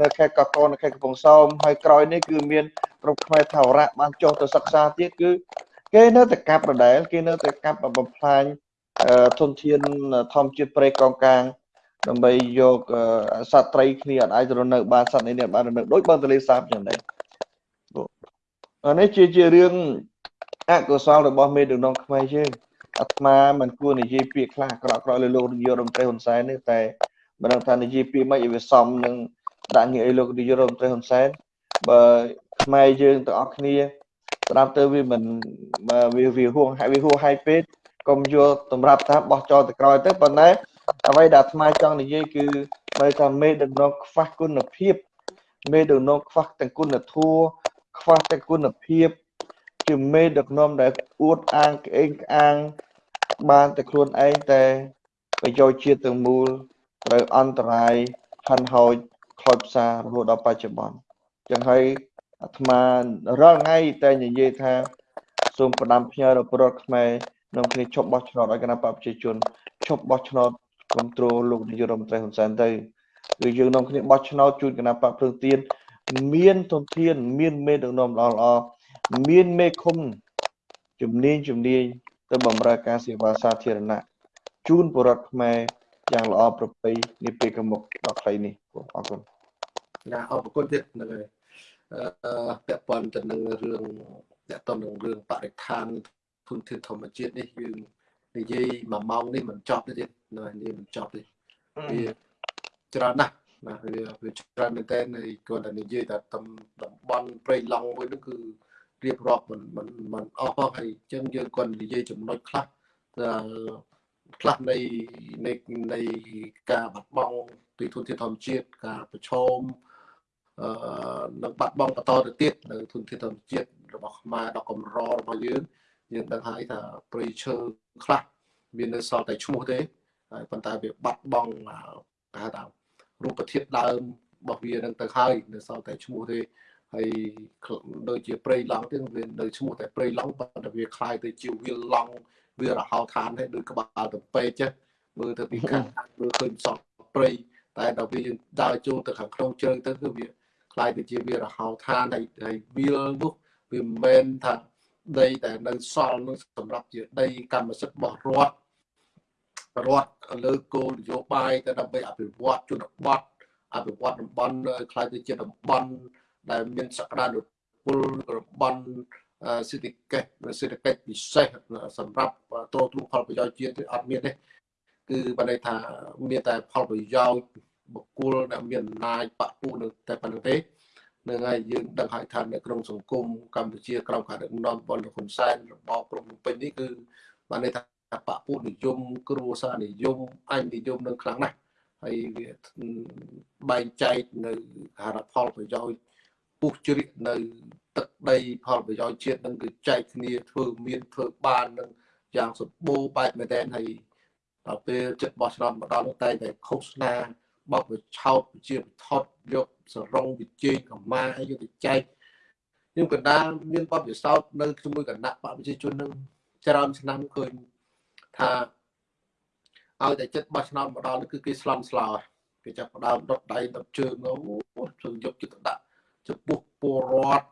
នៅខេត្តកកូននៅខេត្តកំពង់សោមហើយក្រោយនេះគឺមានក្រុមខ្មែរថាវរៈបានចុះទៅសិក្សាទៀតគឺគេនៅតែកាប់ដដែលគេនៅតែកាប់បំផ្លាញធនធានធម្មជាតិព្រៃកោងកាង ដើម្បីយកសត្វត្រីគ្នាអាចរស់នៅបានសត្វនេះបានរស់នៅដូចបឹងទលេសាបយ៉ាងដែរអានេះជាជារឿងអកុសលរបស់មេដឹកនាំខ្មែរយើងអាត្មាមិនគួរនិយាយពាក្យខ្លះអាក្រក់ក្រក់លើលោកនាយករដ្ឋមន្ត្រីហ៊ុនសែននេះតែមិនដឹងថានិយាយពាក្យមិនឲ្យវាសមនឹងដាក់ងារឲ្យលោកនាយករដ្ឋមន្ត្រីហ៊ុនសែនបើខ្មែរយើងទាំងអស់គ្នាស្ដាប់ទៅវាមិនវាវាហួងវាហួហាយពេកកុំយកតម្រាប់ថាបោះចោលទៅក្រោយទៅប៉ុន្តែ អ្វីដែលអាត្មាចង់និយាយគឺបើថាមេដឹកនាំខ្វះគុណភាព មេដឹកនាំខ្វះទាំងគុណធម៌ខ្វះទាំងគុណភាពជាមេដឹកនាំដែលអួតអាងក្អេងក្អាង បានតែខ្លួនឯងតែប្រយោជន៍ជាតិទាំងមូលត្រូវអន្តរាយហិនហោចខូចផ្សាររហូតដល់បច្ចុប្បន្នចឹងហើយអាត្មារាល់ថ្ងៃតែនិយាយថាសូមផ្ដាំផ្ញើដល់ប្រជាខ្មែរនាំគ្នាឈប់បោះឆ្នោតឲ្យគណៈបព្វជិជនឈប់បោះឆ្នោត គ្រប់គ្រងលោកនាយករដ្ឋមន្ត្រីហ៊ុនសែនទៅគឺយើងនាំគ្នាបោះឆ្នោតជូនគណៈបព្វព្រឹងទៀនមានទុនធាន មានមេដឹកនាំល្អល្អមានមេឃុំជំនាញជំនាញទៅបម្រើការសេវាសាធារណៈជូនប្រជារដ្ឋខ្មែរយ៉ាងល្អប្រពៃនាពេលកមុខដល់ខ្លីនេះអរគុណណាអរគុណទៀតហ្នឹងហើយអឺពាក់ព័ន្ធទៅនឹងរឿងពាក់ព័ន្ធនឹងរឿងបរិស្ថានធនធានធម្មជាតិនេះយើង និយាយមួយម៉ោងនេះមិនចប់ទេទៀតនៅនេះមិនចប់ទេវាច្រើនណាស់ណាវាវាច្រើនមែនតើគាត់តែនិយាយតែតំតំបន់ព្រៃឡង់មួយនោះគឺរៀបរាប់មិនមិនមិនអស់ផងហើយអញ្ចឹងយើងគាត់និយាយចំណុចខ្លះខ្លះនៃនៃនៃការបាត់បង់ទីធនធានធម្មជាតិការប្រឈមអឺនឹងបាត់បង់បន្តទៅទៀតនៅធនធានធម្មជាតិរបស់ខ្មែរដ៏កម្ររបស់យើង យើងដឹងហើយថាព្រៃឈើខ្លះមាននៅសល់តែឈ្មោះទេហើយប៉ុន្តែវាបាត់បង់គេហៅថារូបធាតុដើមរបស់វានឹងទៅហើយនៅសល់តែឈ្មោះទេហើយដូចជាព្រៃឡង់ទៀតវានៅឈ្មោះតែព្រៃឡង់ប៉ុន្តែវាคล้ายទៅជាវាឡង់វារហោឋានហើយដូចក្បាលទៅពេកចេះមើលទៅពីខាងមើលឃើញសក់ព្រៃតែដល់វាយើងដើរចូលទៅខាងក្នុងជើងទៅគឺវាคล้ายទៅជាវារហោឋានហើយហើយវាលនោះវាមិនមែនថា ដីតែនៅសល់នោះសម្រាប់ជាដីកម្មសិទ្ធិរបស់រដ្ឋរដ្ឋលើគោលនយោបាយទៅដើម្បីអភិវឌ្ឍជនបទអភិវឌ្ឍតំបន់ខ្លាយទៅជាតំបន់ដែលមានសក្តានុពលរបស់សេដ្ឋកិច្ចសេដ្ឋកិច្ចពិសេសសម្រាប់ទ្រទ្រង់ផលប្រយោជន៍ជាតិអត់មានទេគឺបានន័យថាមានតែផលប្រយោជន៍បុគ្គលដែលមានអំណាចបពុនៅតែប៉ុណ្្នឹងទេ នឹងហើយយើងដឹងហើយថានៅក្នុងសង្គមកម្ពុជាក្រោមការដឹកនាំរបស់លោកហ៊ុនសែនរបស់ព្រំពេញនេះគឺបានន័យថាបពុនិយមគ្រួសារនិយមអញនិយមនឹងខ្លាំងណាស់ហើយវាបែងចែកនៅហារផលប្រយោជន៍ពុះជ្រៀកនៅទឹកដីផលប្រយោជន៍ជាតិនឹងគឺចែកគ្នាធ្វើមានធ្វើបាននឹងយ៉ាងសម្បូរបែបមែនទែនហើយដល់ពេលចិត្តបោះឆ្នោតមកដល់នោះតែតែឃោសនា បោកវាឆោតជាថតយកសរងវិជ័យកម្មាយកទៅចែកខ្ញុំកណ្ដាលមានបទពិសោធន៍នៅជាមួយគណៈបព្វជិជននឹងច្រើនឆ្នាំឃើញថាឲ្យតែចិត្តបោះឆ្នោតមកដល់គឺគេស្លន់ស្លោគេចាប់ផ្ដើមដុតដៃដុតជើងអូជួយយកចិត្តដាក់ចំពោះពលរដ្ឋ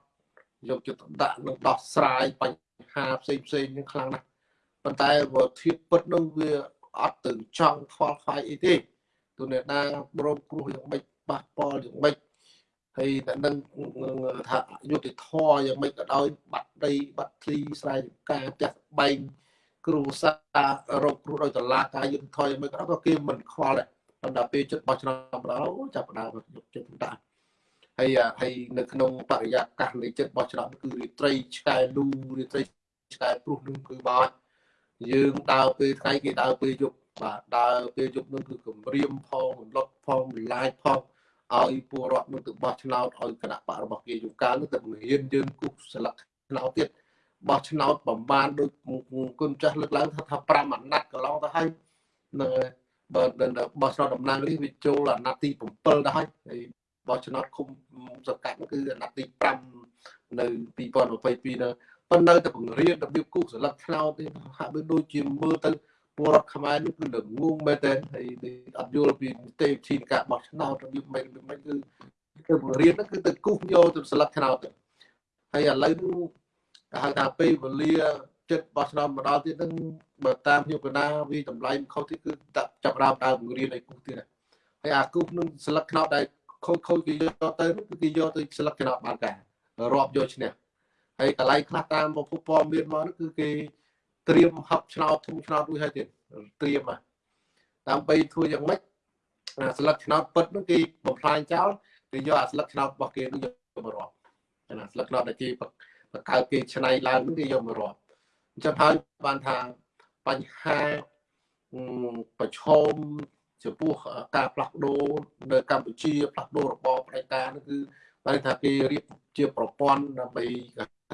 យកចិត្តដាក់នឹងដោះស្រាយបញ្ហាផ្សេងផ្សេងនឹងខ្លាំងណាស់ប៉ុន្តែបើធៀបពិតនោះវាអត់ទៅចង់ខ្វល់ខ្វាយអីទេ ទូអ្នកណាប្រមគ្រោះយ៉ាងម៉េចប៉ះពាល់យ៉ាងម៉េចហើយតែនឹងថាយុតិធរយ៉ាងម៉េចក៏ដោយបាត់ដីបាត់ទីស្រែចម្ការផ្ទះបែងគ្រូសាររកគ្រូដោយតឡាការយុទ្ធធរយ៉ាងម៉េចក៏ដោយក៏គេមិនខ្វល់ដែរប៉ុន្តែពេលចិត្តបោះឆ្នោតដល់ចាប់ផ្ដើមយកចិត្តដាក់ហើយហើយនៅក្នុងបរិយាកាសនៃចិត្តបោះឆ្នោតគឺរាត្រីឆ្កែលូរាត្រីឆ្កែព្រុសនឹងគឺមកយើងដើរពេលថ្ងៃគេដើរពេលយប់ បាទដើរពេលយប់នឹងគឺគម្រាមផងរំលត់ផងបន្លាយផងឲ្យពលរដ្ឋនឹងទៅបោះឆ្នោតឲ្យគណៈបករបស់គេយូកាលនឹងទៅបង្រៀនយើងគូសស្លឹកឆ្នោតទៀតបោះឆ្នោតប្រមាណដូចគុណចាស់លើកឡើងថាថា5អាណត្តិកន្លងទៅហើយនឹងបើបោះឆ្នោតតំណាងនេះវាចូលអាណត្តិទី7ទៅហើយហើយបោះឆ្នោតឃុំសង្កាត់គឺអាណត្តិទី5នៅ2022នៅប៉ុន្តែតែបង្រៀនរបៀបគូសស្លឹកឆ្នោតនេះហាក់បីដូចជាមើលទៅ ពលរដ្ឋខ្មែរនេះគឺល្ងងមែនតើហើយអត់យល់ពីនីតិវិធីការបោះឆ្នោតរបៀបមិនមិនគឺគឺបង្រៀនហ្នឹងគឺទៅគូសយកទៅស្លឹកឆ្នោតទៅហើយឥឡូវនេះគេហៅថាពេលវេលាចិត្តបោះឆ្នោតម្ដងទៀតហ្នឹងបើតាមខ្ញុំកណាវាតម្លៃខុសទៀតគឺចាប់ដើមដើមបង្រៀនឲ្យគូសទៀតហើយអាគូសនឹងស្លឹកឆ្នោតដែលខូចខូចគេយកទៅគឺគេយកទៅស្លឹកឆ្នោតបានការរាប់យកឈ្នះហើយកន្លែងខ្លះតាមប្រភពព័ត៌មានមកគឺគេ ត្រៀមហឹបឆ្នោតធំឆ្នោតរួចហើយទៀតត្រៀមដើម្បីធ្វើយ៉ាងម៉េចស្លឹកឆ្នោតពិតនោះគេបំផ្លាញចោលគេយកអាស្លឹកឆ្នោតរបស់គេនោះយកមករាប់ណាស្លឹកឆ្នោតដែលគេបង្កើតគេឆ្នៃឡើងនោះគេយកមករាប់អញ្ចឹងហើយបានថាបញ្ហាប្រឈមចំពោះការផ្លាស់ប្ដូរនៅកម្ពុជាផ្លាស់ប្ដូររបបផ្ដាច់ការនោះគឺបានថាគេរៀបជាប្រព័ន្ធដើម្បី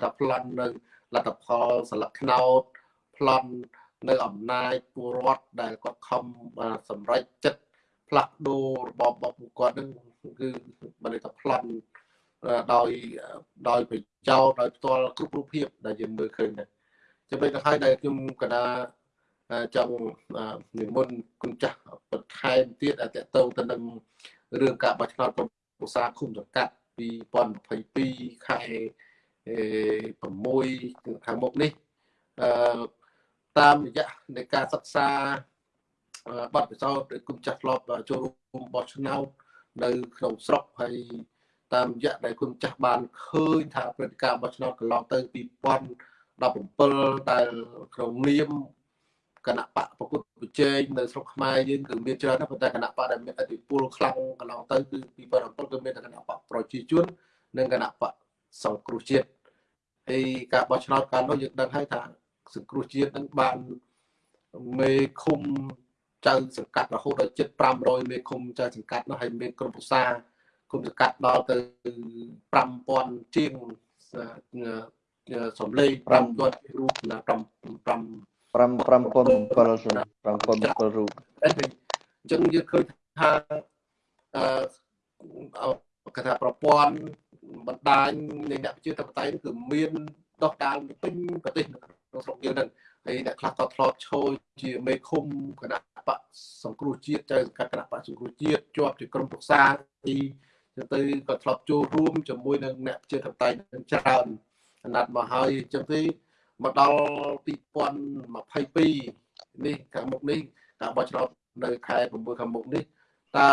ថាប្លន់នៅលទ្ធផលស្លឹកឆ្នោត ប្លន់នៅអំណាចពលរដ្ឋដែលគាត់ខំសម្រេចចិត្តផ្លាស់ប្ដូររបបរបស់ពួកគាត់នឹងគឺបានថាប្លន់ដោយដោយប្រចោលដោយផ្ទាល់គ្រប់រូបភាពដែលយើងមើលឃើញដែរចំណុចទៅហើយដែលខ្ញុំកណាចង់និមន្តគុណចាស់បន្ថែមទៀតតកតងទៅនឹងរឿងការបោះឆ្នោតក្រុមប្រឹក្សាឃុំសង្កាត់2022ខែ6ខាងមុខនេះអឺ តាមរយៈនៃការសិក្សាបទពិសោធន៍គុំចាស់ធ្លាប់ចូលរួមបោះឆ្នោតនៅក្នុងស្រុកហើយតាមរយៈដែលគុំចាស់បានឃើញថាព្រឹត្តិការណ៍បោះឆ្នោតកន្លងទៅ2017ដែលក្នុងនាមគណៈបកប្រគល់ប្រជែងនៅស្រុកខ្មែរយើងគឺមានច្រើនណាស់ប៉ុន្តែគណៈបកដែលមានអធិពលខ្លាំងកន្លងទៅគឺ2017គឺមានតែគណៈបកប្រជាជននិងគណៈបកសង្គ្រោះជាតិហើយការបោះឆ្នោតកាលនោះយើងដឹងហើយថា សង្គ្រោះជាតិនឹងបានមេឃុំចៅសង្កាត់រហូតដល់ជិត500មេឃុំចៅសង្កាត់នោះហើយមានក្រុមប្រឹក្សាគុំសង្កាត់ដល់ទៅ5000ជាងសំលេង5000រូបណា5 5 5007 5007រូបអញ្ចឹងយើងឃើញថាអឺគេថាប្រព័ន្ធបណ្ដាញនៃអ្នកប្រជាធិបតេយ្យគឺមាន ដោះដាលពេញប្រទេសក្នុងស្រុកយើងហ្នឹងហើយអ្នកខ្លះក៏ធ្លាប់ឈរជាមេឃុំគណៈបកសង្គ្រោះជាតិចៅសង្កាត់គណៈបកសង្គ្រោះជាតិជាប់ជាក្រុមប្រឹក្សាទីទៅក៏ធ្លាប់ចូលរួមជាមួយនឹងអ្នកជាតបតៃនឹងច្រើនអាណត្តិមកហើយអញ្ចឹងទេមកដល់2022នេះខាងមុខនេះការបោះឆ្នោតនៅខែ6ខាងមុខនេះតើ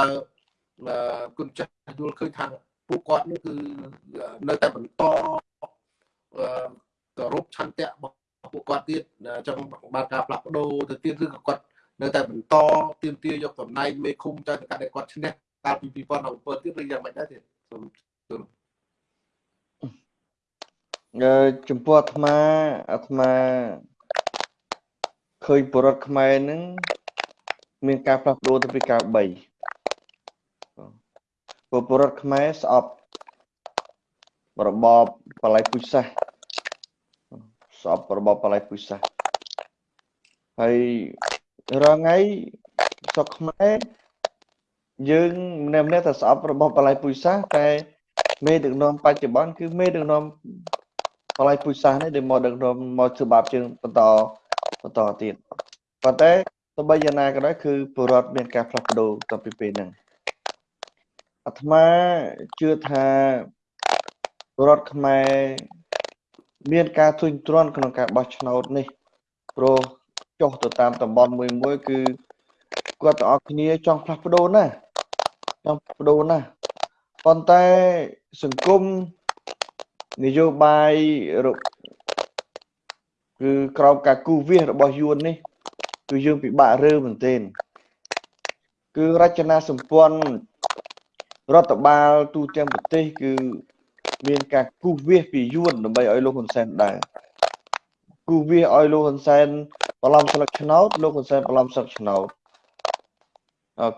គុណចាស់យល់ឃើញថាពួកគាត់នេះគឺនៅតែបន្ត គោរពឆន្ទៈរបស់ពួកគាត់ទៀតចង់បានការផ្លាស់ប្ដូរទៅទៀតឬក៏គាត់នៅតែបន្តទៀមទាយកតំណែងមេឃុំចៅសង្កាត់ដែលគាត់ឈ្នះកាលពី2017ទៀតឬយ៉ាងម៉េចដែរទៀតសូមចំពោះអាត្មាអាត្មាឃើញបរដ្ឋខ្មែរនឹងមានការផ្លាស់ប្ដូរទៅពីការ3ពលបរដ្ឋខ្មែរស្អប់របបបល័យពុជសាស ស្អប់របបបល័យពុជសាសហើយរាល់ថ្ងៃស្រុកខ្មែរយើងម្នាក់ម្នាក់តែស្អប់របបបល័យពុជសាសតែមេដឹកនាំបច្ចុប្បន្នគឺមេដឹកនាំបល័យពុជសាសនេះដែលមកដឹកនាំមកធ្វើបាបជាងបន្តបន្តទៀតប៉ុន្តែទោះបីយ៉ាងណាក៏ដោយគឺពលរដ្ឋមានការផ្លាស់ប្ដូរតាំងពីពេលហ្នឹងអាត្មាជឿថាពលរដ្ឋខ្មែរ មានការធុញទ្រាន់ក្នុងការបោះឆ្នោតនេះព្រោះចុះទៅតាមតំបន់មួយមួយគឺគាត់ទាំងអស់គ្នាចង់ផ្លាស់ប្ដូរណាស់ចង់ប្ដូរណាស់ប៉ុន្តែសង្គមនយោបាយគឺក្រោមការគូវាសរបស់យួននេះគឺយើងពិបាករើមែនទែនគឺរចនាសម្ព័ន្ធរដ្ឋបាលទូទាំងប្រទេសគឺ មានការគូសវាសពីយួនដើម្បីឲ្យលោកហ៊ុនសែនដើរគូសវាសឲ្យលោកហ៊ុនសែនបន្លំស្លឹកឆ្នោតលោកហ៊ុនសែនបន្លំស្លឹកឆ្នោត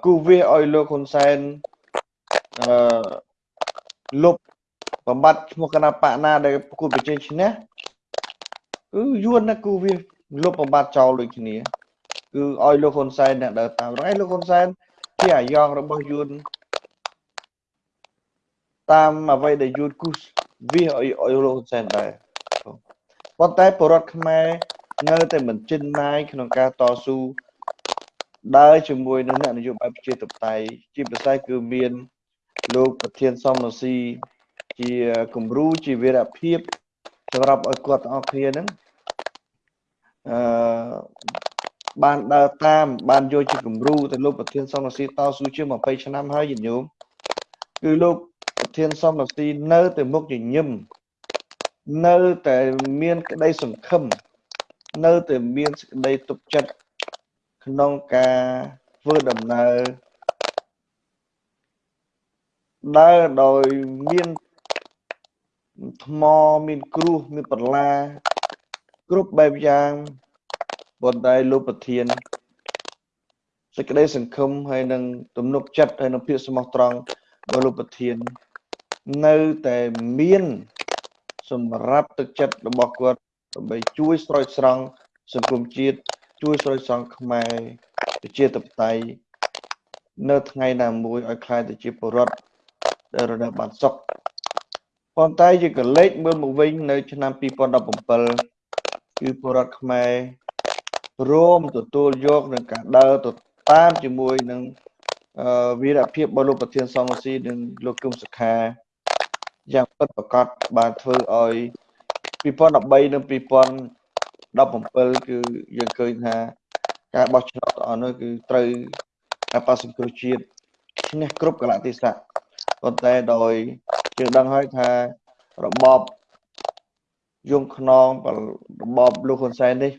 គូសវាសឲ្យលោកហ៊ុនសែនអឺលុបបំបត្តិឈ្មោះគណៈបកណាដែលគូប្រជែងឈ្នះគឺយួនណាគូវាលុបបំបត្តិចោលដូចគ្នាគឺឲ្យលោកហ៊ុនសែនអ្នកដើរតាមរងឯលោកហ៊ុនសែនជាអាយ៉ងរបស់យួន តាមអ្វីដែលយួនគូសវាឲ្យឲ្យលោកហ៊ុនសែនដែរប៉ុន្តែបរដ្ឋខ្មែរនៅតែមិនជិនណាយក្នុងការតស៊ូដើរជាមួយនឹងអ្នកនយោបាយប្រជាធិបតេយ្យជាពិសេសគឺមានលោកប្រធានសំរងស៊ីជាគំរូជាវីរភាពសម្រាប់ឲ្យគាត់ទាំងអស់គ្នាហ្នឹងអឺបានដើរតាមបានយកជាគំរូទៅលោកប្រធានសំរងស៊ីតស៊ូជាង20ឆ្នាំហើយយញោមគឺលោកប្រ ធានសំរងស៊ីនៅតែមុខញញឹមនៅតែមានក្តីសង្ឃឹមនៅតែមានសេចក្តីទុកចិត្តក្នុងការធ្វើដំណើរដើរដោយមានថ្មមានគ្រោះមានបន្លាគ្រប់បែបយ៉ាងប៉ុន្តែលោកប្រធានសេចក្តីសង្ឃឹមហើយនឹងទំនុកចិត្តហើយនឹងភាពស្មោះត្រង់របស់លោកប្រធាន នៅតែមានសម្រាប់ទឹកចិត្តរបស់គាត់ដើម្បីជួយស្រោចស្រង់សង្គមជាតិជួយស្រោចស្រង់ខ្មែរប្រជាធិបតេយ្យនៅថ្ងៃណាមួយឲ្យខ្លាយទៅជាពលរដ្ឋដែលរដាប់បានសុខប៉ុន្តែយើងក៏លេចមើលមកវិញនៅ ឆ្នាំ2017គឺពលរដ្ឋខ្មែររួម ទទួលយកនឹងការដើរទៅតាមជាមួយនឹងវីរភាពរបស់លោកប្រធានសំស៊ីនិងលោកគឹមសុខា យ៉ាងពិតប្រាកដបានធ្វើឲ្យ2013និង2017គឺយើងឃើញថាការបោះឆ្នោតអស់នោះគឺត្រូវការបោះសង្គ្រោះជាតិឈ្នះគ្រប់កលៈទេសៈប៉ុន្តែដោយយើងដឹងហើយថារបបយងខ្នងរបបលោកហ៊ុនសែននេះ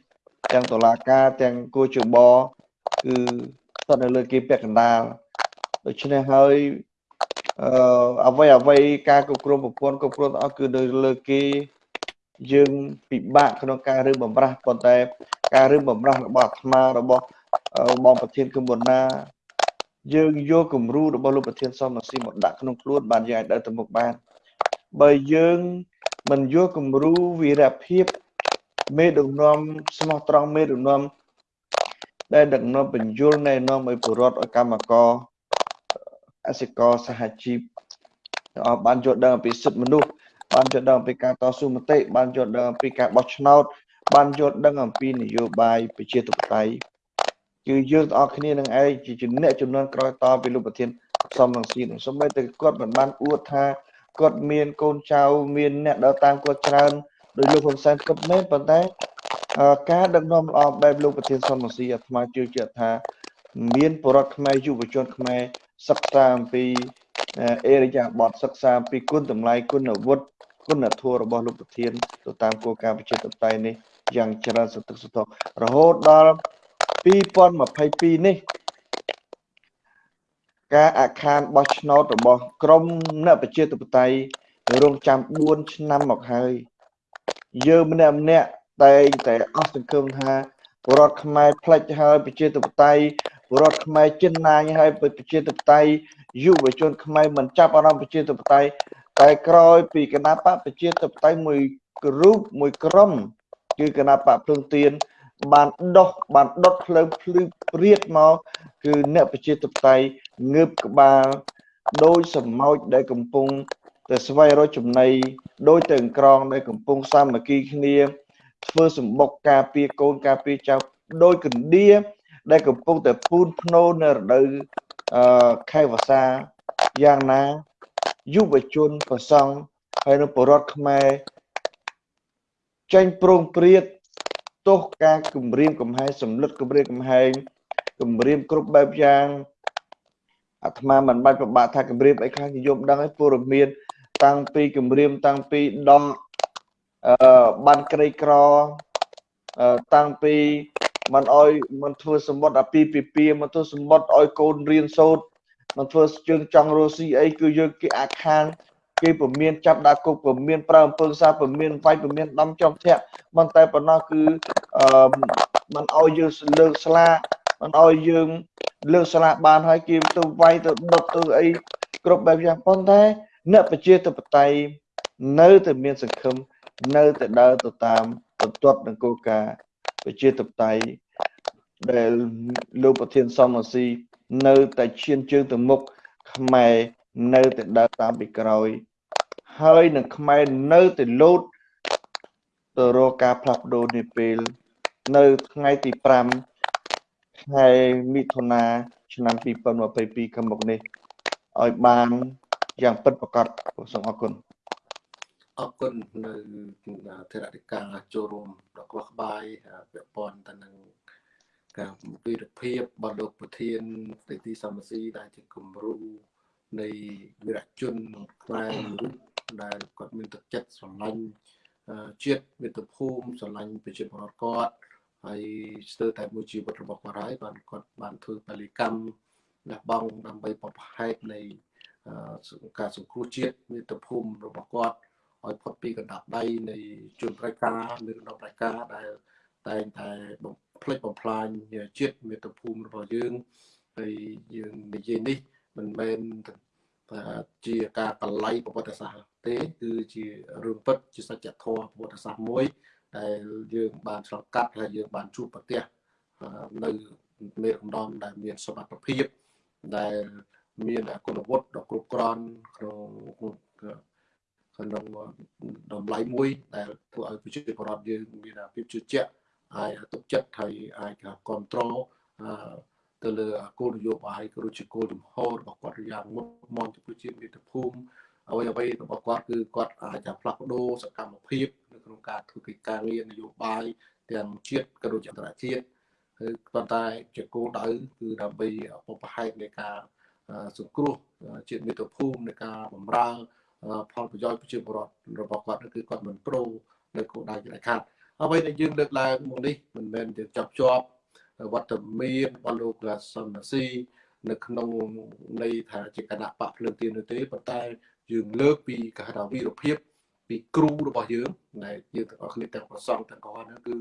ទាំងតឡាការទាំងគូជបគឺស្ថិតនៅលើគេពាក់កណ្ដាលដូច្នេះហើយ អឺអ្វីអ្វីការគ្រប់គ្រងប្រព័ន្ធគ្រប់គ្រងទាំងអស់គឺនៅលើគេយើងពិបាកក្នុងការរើបំរាស់ប៉ុន្តែការរើបំរាស់របស់អាត្មារបស់បងប្រធានគុំបណាយើងយកគំរូរបស់លោកប្រធានសំស៊ីមកដាក់ក្នុងខ្លួនបានយើងអាចដើរទៅមុខបានបើយើងមិនយកគំរូវីរភាពមេដឹកនាំស្មោះត្រង់មេដឹកនាំដែលដឹកនាំបញ្យលណែនាំឲ្យពលរដ្ឋឲ្យកម្មករ អសិករសហជីពអស់បានយល់ដឹងអំពីសិទ្ធិមនុស្សបានយល់ដឹងអំពីការតស៊ូមតិបានយល់ដឹងអំពីការបោះឆ្នោត បានយល់ដឹងអំពីនយោបាយប្រជាធិបតេយ្យគឺយើងទាំងអស់គ្នានឹងឯងជាអ្នកចំនួនក្រោយតពីលោកប្រធានសំរងស៊ីនឹងសូម្បីតែគាត់មិនបានអួតថាគាត់មានកូនចៅមានអ្នកដើរតាមគាត់ច្រើនដោយលោកហ៊ុនសែនគាត់មែនប៉ុន្តែការដឹកនាំល្អបែបលោកប្រធានសំរងស៊ីអាត្មាជឿជាក់ថា មានបរិវត្តខ្មែរយុវជនខ្មែរ សិក្សាអំពីអេរយាប័តសិក្សាអំពីគុណតម្លៃគុណវុឌ្ឍគុណធម៌របស់លោកប្រធានទៅតាមគោលការណ៍ប្រជាធិបតេយ្យនេះយ៉ាងច្រើនសន្តិសុខរហូតដល់2022នេះការអាខានបោះឆ្នោតរបស់ក្រមអ្នកប្រជាធិបតេយ្យរងចាំ4ឆ្នាំមកហើយយើងម្នាក់ម្នាក់តែងតែអស់សង្ឃឹមថាពលរដ្ឋខ្មែរផ្លិចហើយប្រជាធិបតេយ្យ ពលរដ្ឋខ្មែរចិនណាញហើយប្រជាធិបតេយ្យយុវជនខ្មែរមិនចាប់អារម្មណ៍ប្រជាធិបតេយ្យតែក្រោយពីគណៈបកប្រជាធិបតេយ្យមួយរូបមួយក្រុមគឺគណៈបកភ្លើងទៀនបានដោះបានដុតភ្លើងភ្លឺព្រាតមកគឺអ្នកប្រជាធិបតេយ្យងើបក្បាលដោយសម្ោចដែលកំពុងតែស្វែងរកចំណីដោយទៅក្រងដែលកំពុងសាមគ្គីគ្នាធ្វើសម្បុកការពារកូនការពារចៅដោយកណ្ដៀ ដែលកំពុងតែពូនភ្នោនៅរដូវអឺខែវស្សាយ៉ាងណាយុវជនប្រសង់ហើយនៅបរដ្ឋខ្មែរចេញប្រងព្រាតទោះការគម្រាមកំហែងសម្លឹកគម្រាមកំហែងគម្រាមគ្រប់បែបយ៉ាងអាត្មាមិនបាច់ប្របាក់ថាគម្រាមអីខ្លះនិយមដឹងហើយពលរដ្ឋមាន តាំងពីគម្រាមតាំងពីដំអឺបានក្រីក្រតាំងពី មិនអោយមិនធ្វើសម្បត្តិអាពីពីពីមិនធ្វើសម្បត្តិឲ្យកូនរៀនសូត្រមិនធ្វើជើងចង់រស់ស៊ីអីគឺយើងគេអាខានគេពមៀនចាប់ដាក់គុកពមៀនប្រើអំពើសាពមៀនវាយពមៀនដំចំធាក់មិនតែប៉ុណ្ណោះគឺអឺមិនអោយយើងលើកស្លាមិនអោយយើងលើកស្លាបានហើយគេទៅវាយទៅដុតទៅអីគ្រប់បែបយ៉ាងប៉ុន្តែអ្នកប្រជាធិបតេយ្យនៅតែមានសង្ឃឹមនៅតែដើរទៅតាមបន្ទាត់នឹងគោលការណ៍ ប្រជាធិបតេយ្យដែលលោកប្រធានសមរស៊ីនៅតែឈានជើងទៅមុខខ្មែរនៅតែដើរតាមពីក្រោយ ហើយនឹងខ្មែរនៅតែលោតទៅរកការផ្លាស់ប្ដូរនេះពេល នៅថ្ងៃទី5ខែមិថុនាឆ្នាំ2022ខាងមុខនេះឲ្យបានយ៉ាងពិតប្រាកដសូមអរគុណ អរគុណនៅធរតិកាចូលរួមដល់ក្បោះក្បាយពាក់ព័ន្ធទៅនឹងការវិរភាពរបស់លោកប្រធានទីទីសមស៊ីដែលជាគំរូនៃវិរៈជនខ្មែរមួយរូបដែលគាត់មានទឹកចិត្តស្រឡាញ់ជាតិមាតុភូមិស្រឡាញ់ប្រជាពលរដ្ឋគាត់ហើយស្ទើរតែមួយជីវិតរបស់គាត់ហើយបានគាត់បានធ្វើពលិកម្មលះបង់ដើម្បីបបផែកនៃការសង្គ្រោះជាតិមាតុភូមិរបស់គាត់ ឲ្យផុតពីកណ្ដាប់ដៃនៃជនប្រៃការឬកណ្ដាប់ប្រៃការដែលតែងតែបំផ្លិចបំផ្លាញជាតិមាតុភូមិរបស់យើងហើយយើងនិយាយនេះមិនមែនជាការកលៃប្រវត្តិសាស្ត្រទេគឺជារឿងពិតជាសច្ចធម៌ប្រវត្តិសាស្ត្រមួយដែលយើងបានឆ្លងកាត់ហើយយើងបានជួបប្រទះនៅមេរំដំដែលមានសមត្ថភាពដែលមានគុណវុឌ្ឍដ៏គ្រប់គ្រាន់ក្នុង ក្នុងតម្លៃមួយដែលធ្វើឲ្យប្រជាពលរដ្ឋយើងមានភាពជឿជាក់ហើយទុកចិត្តហើយអាចគ្រប់គ្រងទៅលើគោលនយោបាយក៏ដូចជាគោលជំហររបស់គាត់យ៉ាងមុតមមចំពោះជាតិមាតុភូមិអ្វីអ្វីរបស់គាត់គឺគាត់អាចផ្លាស់ប្ដូរសកម្មភាពនៅក្នុងការធ្វើកិច្ចការងារនយោបាយទាំងជាតិក៏ដូចជាអន្តរជាតិគឺប៉ុន្តែជាគោលដៅគឺដើម្បីបបផែកនៃការសង្គ្រោះជាតិមាតុភូមិនៃការបម្រើ ផលប្រយោជន៍ប្រជាពលរដ្ឋរបស់គាត់គឺគាត់មិនប្រូនៅគោលដៅជាខាត់អ្វីដែលយើងលើកឡើងមកនេះមិនមែនជាចាប់ជាប់វត្តមានរបស់លោកសំណាស៊ីនៅក្នុងន័យថាជាគណៈបកភ្លើងទៀននោះទេប៉ុន្តែយើងលើកពីកថាវីរភាពពីគ្រូរបស់យើងដែលយើងទាំងអស់គ្នាទាំងប្រសងទាំងអស់ហ្នឹងគឺ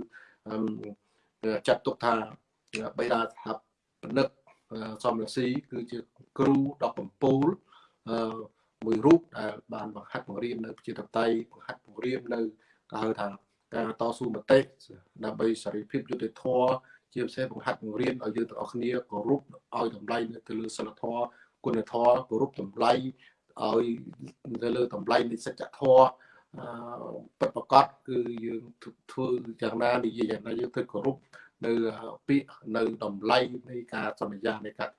ចាត់ទុកថាបេដាស្ថាបនិកសំរងស៊ីគឺជាគ្រូដ៏កំពូល មួយរូបដែលបានបង្ហាត់បង្រៀននៅប្រជាធិបតេយ្យបង្ហាត់បង្រៀននៅគេហៅថាការតស៊ូមតិដើម្បីសេរីភាពយុត្តិធម៌ជាពិសេសបង្ហាត់បង្រៀនឲ្យយើងទាំងអស់គ្នាគោរពឲ្យតម្លៃនៅទៅលើសិលធម៌គុណធម៌គោរពតម្លៃឲ្យទៅលើតម្លៃនៃសច្ចធម៌ពិតប្រកបគឺយើងធ្វើយ៉ាងណានិយាយយ៉ាងណាយើងធ្វើគោរពនៅពាក្យនៅតម្លៃនៃការសន្យានៃការ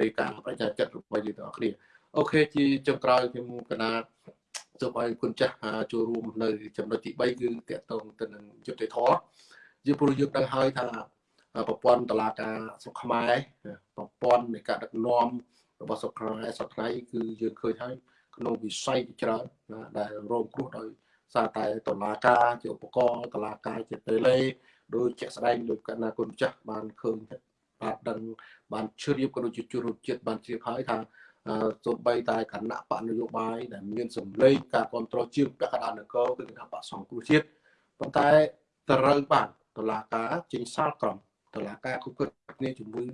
នៃការប្រជាចិត្តរបស់យើងទាំងអស់គ្នា អូខេជាចុងក្រោយខ្ញុំកណាសូមឲ្យគុណចាស់ចូលរួមនៅ ចំណុចទី3គឺតកតងទៅនឹងយុត្តិធម៌យើងព្រោះយើងដឹងហើយថាប្រព័ន្ធតឡាការសុខខ្មែរប្រព័ន្ធនៃការដឹកនាំរបស់សុខខ្មែរសប្តាហ៍គឺយើងឃើញហើយក្នុងវិស័យច្រើនដែលរងគ្រោះដោយសារតែតឡាការជាឧបករណ៍តឡាការជាតេឡេដោយជាក់ស្ដែងដោយកណាគុណចាស់បានឃើញបានដឹងបានជ្រាបក៏ដូចជាជួបជាតិបានជ្រាបហើយថា ទោះបីតែគណៈបកនយោបាយដែលមានសម្លេងការគ្រប់គ្រងជាពាក់កណ្ដាលនគរគឺគណៈបកសង្គ្រោះជាតិប៉ុន្តែត្រូវបានតឡាការចេញសាលក្រមតឡាការគ្រប់គ្រងគ្នាជាមួយ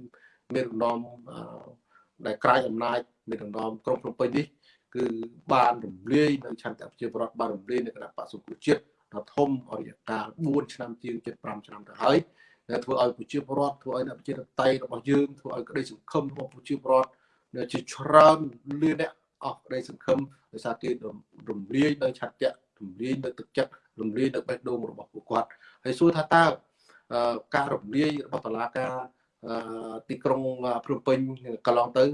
មានរំដំដែលក្រៅអំណាចមានរំដំក្រុងភ្នំពេញនេះគឺបានរំលាយនៅឆន្ទៈប្រជាពលរដ្ឋបានរំលាយនៅគណៈបកសង្គ្រោះជាតិដ៏ធំអរិយកាល4ឆ្នាំជាង75ឆ្នាំទៅហើយដែលធ្វើឲ្យប្រជាពលរដ្ឋធ្វើឲ្យអ្នកប្រជាតៃរបស់យើងធ្វើឲ្យក្តីសង្ឃឹមរបស់ប្រជាពលរដ្ឋ ជាច្រើនលានអ្នកអស់ក្តីសង្ឃឹមដោយសារគេរំលាយនៅឆន្ទៈរំលាយនៅទឹកចិត្តរំលាយនៅបេះដូងរបស់ពួកគាត់ហើយសួរថាតើការរំលាយរបស់តឡាការទីក្រុងភ្នំពេញកន្លងទៅ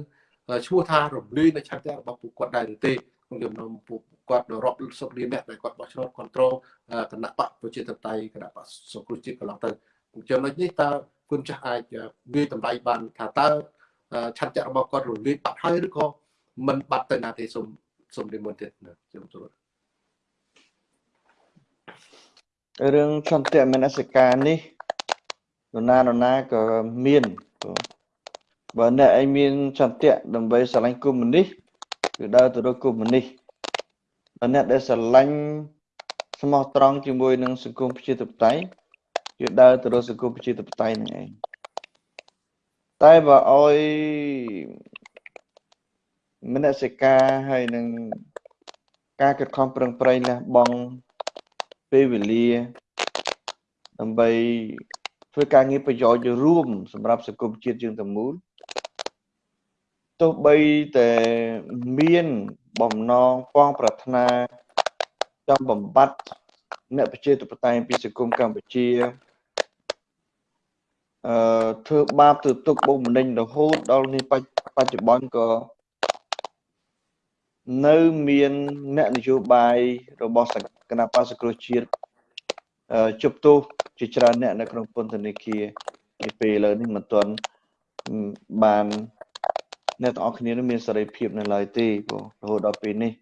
ឈ្មោះថារំលាយនៅឆន្ទៈរបស់ពួកគាត់ដែរឬទេក្នុងចំណោមពួកគាត់រាប់សិបលានអ្នកដែលគាត់បោះឆ្នោតគ្រប់គ្រងគណៈបកប្រជាធិបតេយ្យគណៈបកសង្គ្រោះជាតិកន្លងទៅចំណុចនេះតើគុណចាស់អាចវាតម្លៃបានថាតើ ឆន្ទៈរបស់គាត់រលាយបាត់ហើយឬក៏មិនបាត់ទៅណាទេសូមសូមនិមន្តទៀតខ្ញុំទូលរឿងឆន្ទៈមនសិការនេះនរណានរណាក៏មានបើអ្នកឯងមានចន្ទៈដើម្បីស្រឡាញ់គុំនេះគឺដើរទៅរកគុំនេះបើអ្នកដែលស្រឡាញ់ស្មោះត្រង់ជាមួយនឹងសង្គមប្រជាធិបតេយ្យគឺដើរទៅរកសង្គមប្រជាធិបតេយ្យនឹងឯង តែបើអោយមនសិការហើយនឹងការខិតខំប្រឹងប្រែងលះបង់ពេលវេលាដើម្បីធ្វើការងារប្រយោជន៍រួម សម្រាប់សង្គមជាតិយើងទាំងមូលទោះបីតែមានបំណងប៉ងប្រាថ្នាចង់បំបត្តិអ្នកប្រជាធិបតេយ្យពីសង្គមកម្ពុជា អឺធ្វើបាបទៅទុកបុកម្នេញរហូតដល់នេះបច្ចុប្បន្នក៏នៅមានអ្នកនយោបាយរបស់គណៈបក្សសង្គ្រោះជាតិជប់ទោសជាច្រើនអ្នកនៅក្នុងពន្ធនាគារពីពេលឥឡូវនេះមិនទាន់បានអ្នកទាំងអស់គ្នានឹងមានសេរីភាពនៅឡើយទេបងរហូតដល់ពេលនេះ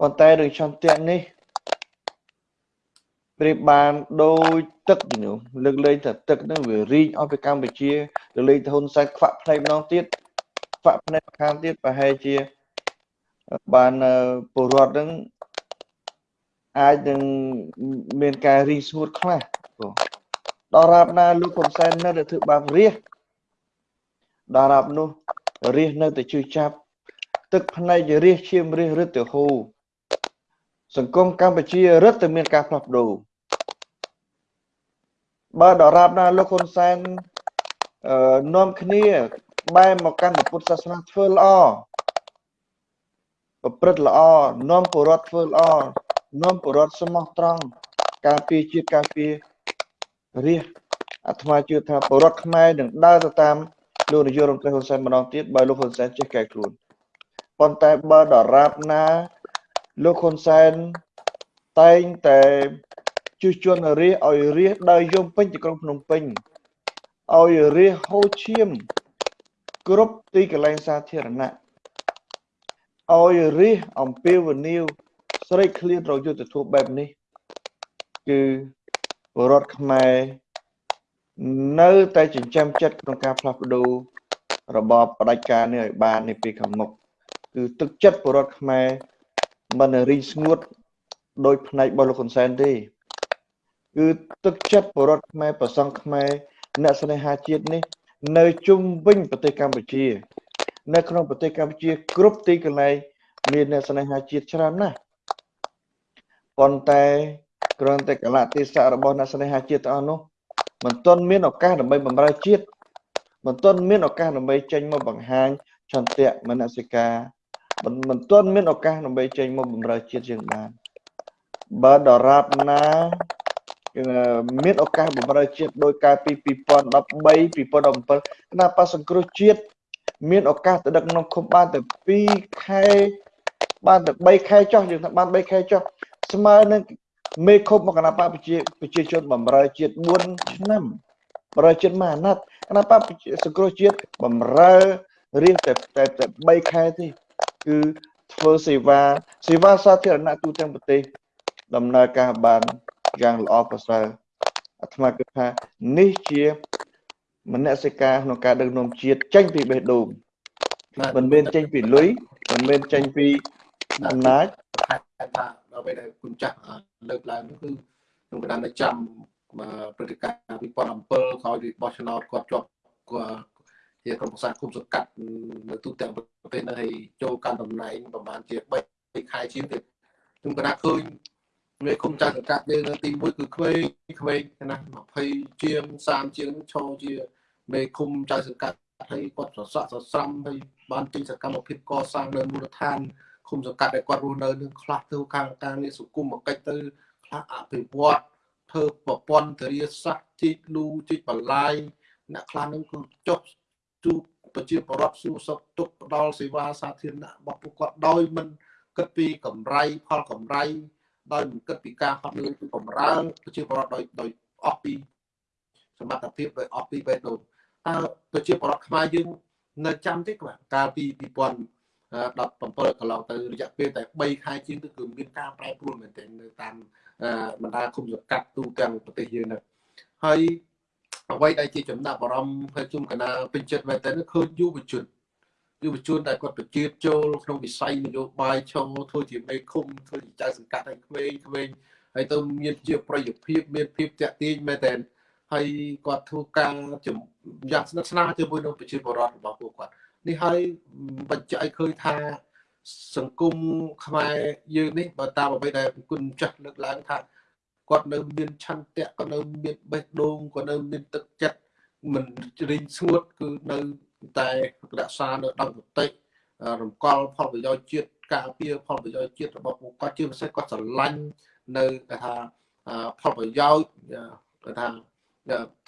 ប៉ុន្តែរឿងឆន្ទៈនេះ ប្រៀបបានដូចទឹកនេះលើកលែងថាទឹកនឹងវារីកអស់ពីកម្ពុជាលើកលែងទៅហ៊ុនសែនខ្វាក់ផ្នែកម្ដងទៀតខ្វាក់ផ្នែកខាងទៀតប្រហែលជាបានពលរដ្ឋនឹងអាចនឹងមានការរីងស្ងួតខ្លះដល់រាបណាលោកហ៊ុនសែននៅតែធ្វើបាបរាជដល់រាបនោះរាជនៅតែជួយចាប់ទឹកភ្នែករាជឈាមរាជរឹតទៅហូរសង្គមកម្ពុជារឹតតែមានការផ្លាស់ប្ដូរ បើដរាបណាលោកហ៊ុនសែនអឺនាំគ្នាបែរមកកាន់ពុទ្ធសាសនាធ្វើល្អប្រព្រឹត្តល្អនាំពលរដ្ឋធ្វើល្អនាំពលរដ្ឋស្មោះត្រង់ការពារជាតិការពាររាជអាត្មាជឿថាពលរដ្ឋខ្មែរនឹងដើរទៅតាមលោកនាយករដ្ឋមន្ត្រីហ៊ុនសែនម្ដងទៀតបើលោកហ៊ុនសែនចេះកែខ្លួនប៉ុន្តែបើដរាបណាលោកហ៊ុនសែនតែងតែ ជួសជន់រាជឲ្យរាជដើរយំពេញទីក្រុងភ្នំពេញឲ្យរាជហូរឈាម គ្រប់ទីកន្លែងសាធារណៈឲ្យរិះអំពាវនាវស្រេកឃ្លានរយុទ្ធធម៌បែបនេះ គឺរដ្ឋខ្មែរនៅតែចិញ្ចឹមចិត្តក្នុងការផ្លាស់ប្ដូររបបផ្ដាច់ការនេះឲ្យបាននៅពេលខាងមុខគឺទឹកចិត្តពលរដ្ឋខ្មែរមិនរីងស្ងួតដោយផ្នែករបស់លោកហ៊ុនសែនទេ គឺទឹកចិត្តពលរដ្ឋខ្មែរប្រសង់ខ្មែរអ្នកស្នេហាជាតិនេះ នៅជុំវិញប្រទេសកម្ពុជា នៅក្នុងប្រទេសកម្ពុជា គ្រប់ទីកន្លែងមានអ្នកស្នេហាជាតិច្រើនណាស់ប៉ុន្តែគ្រាន់តែកលៈទេសៈរបស់អ្នកស្នេហាជាតិទាំងអស់នោះមិនទាន់មានឱកាសដើម្បីបម្រើជាតិមិនទាន់មានឱកាសដើម្បីចេញមកបង្ហាញចន្ទៈមនសិការមិនមិនទាន់មានឱកាសដើម្បីចេញមកបម្រើជាតិយើងបានបើដរាបណា មានឱកាសបម្រើជាតិដោយកាលពី2013 2017គណៈបកសង្គ្រោះជាតិមានឱកាសទៅដឹកនាំឃុំបានតែ2ខែបានតែ3ខែចុះយើងថាបាន3ខែចុះស្មើនឹងមេឃុំមកគណៈបកប្រជាប្រជាជនបម្រើជាតិ4ឆ្នាំបម្រើជាតិមហាណាត់គណៈបកសង្គ្រោះជាតិបម្រើរៀងតែតែ3ខែទេគឺធ្វើសេវាសេវាសាធារណៈទូទាំងប្រទេស ដំណើរការបាន យ៉ាងល្អប្រសើរអាត្មាគិតថានេះជាមនសិការក្នុងការដឹកនាំជាតិចេញពីបេះដូងមិនមែនចេញពីលុយមិនមែនចេញពីអំណាចថាដល់ពេលដែលគុណចាស់លើកឡើងនោះគឺខ្ញុំក៏ đang ចាំព្រឹត្តិការណ៍2007ក្រោយពីបោះឆ្នោតគាត់ជាប់ជាក្រុមប្រឹក្សាគុំសង្កាត់នៅទូទាំងប្រទេសនៅហើយចូលកាន់តំណែងប្រហែលជា3ខែជាងទៀតខ្ញុំក៏ đang ឃើញ មេគុំចៅសង្កាត់យើងនៅទី1គឺក្មេងក្មេងណា20ជាង30ជាងឈរជាមេគុំចៅសង្កាត់ហើយគាត់សសក់សស្រំហើយបានចេញសកម្មភាពកសាងនៅមូលដ្ឋានគុំសង្កាត់ដែលគាត់រស់នៅនឹងខ្លះទៅខាងការងារសុគមកិច្ចទៅខ្លះអភិវឌ្ឍធ្វើប្រព័ន្ធធារាសាស្ត្រជីកលូជីកបន្លាយអ្នកខ្លះនឹងគឺចុះជួបប្រជាពលរដ្ឋសួរសុខទុក្ខផ្ដល់សេវាសាធារណៈរបស់ពួកគាត់ដោយមិនគិតពីកម្រៃផលកម្រៃ ដោយមិនគិតពីការហត់នឿយពីបំរើប្រជាពលរដ្ឋដោយដោយអស់ពីសមត្ថភាពដោយអស់ពីបេះដូងតើប្រជាពលរដ្ឋខ្មែរយើងនៅចាំទេបាទកាលពី2017កន្លងទៅរយៈពេលតែ3ខែជាងទៅគឺមានការប្រែប្រួលមែនទែននៅតាមបណ្ដាគុំសង្កាត់ទូទាំងប្រទេសយើងនៅហើយអ្វីដែលជាចំណាប់អារម្មណ៍ហើយខ្ញុំកណាពេញចិត្តមែនទែនឃើញយុវជន យុវជនដែលគាត់បញ្ជាចូលក្នុងវិស័យនយោបាយឈរធ្វើជាមេឃុំធ្វើជាចៅសង្កាត់ឲ្យក្មេងក្មេងហើយទៅមានជាប្រយោជន៍ភាពមានភាពតាក់ទាញមែនទែនហើយគាត់ធ្វើការយ៉ាងស្និទ្ធស្នាលជាមួយនឹងប្រជាពលរដ្ឋរបស់ពួកគាត់នេះហើយបញ្ជាក់ឲ្យឃើញថាសង្គមខ្មែរយើងនេះបើតាមអ្វីដែលគុណចាស់លើកឡើងថាគាត់នៅមានឆន្ទៈគាត់នៅមានបេះដូងគាត់នៅមានទឹកចិត្តមិនរីងស្ងួតគឺនៅ តែរក្សានៅដំណតិរំកល់ផលប្រយោជន៍ជាតិការពារផលប្រយោជន៍ជាតិរបស់ពួកគាត់ជាពិសេសគាត់ស្រឡាញ់នៅគេថាផលប្រយោជន៍គេថា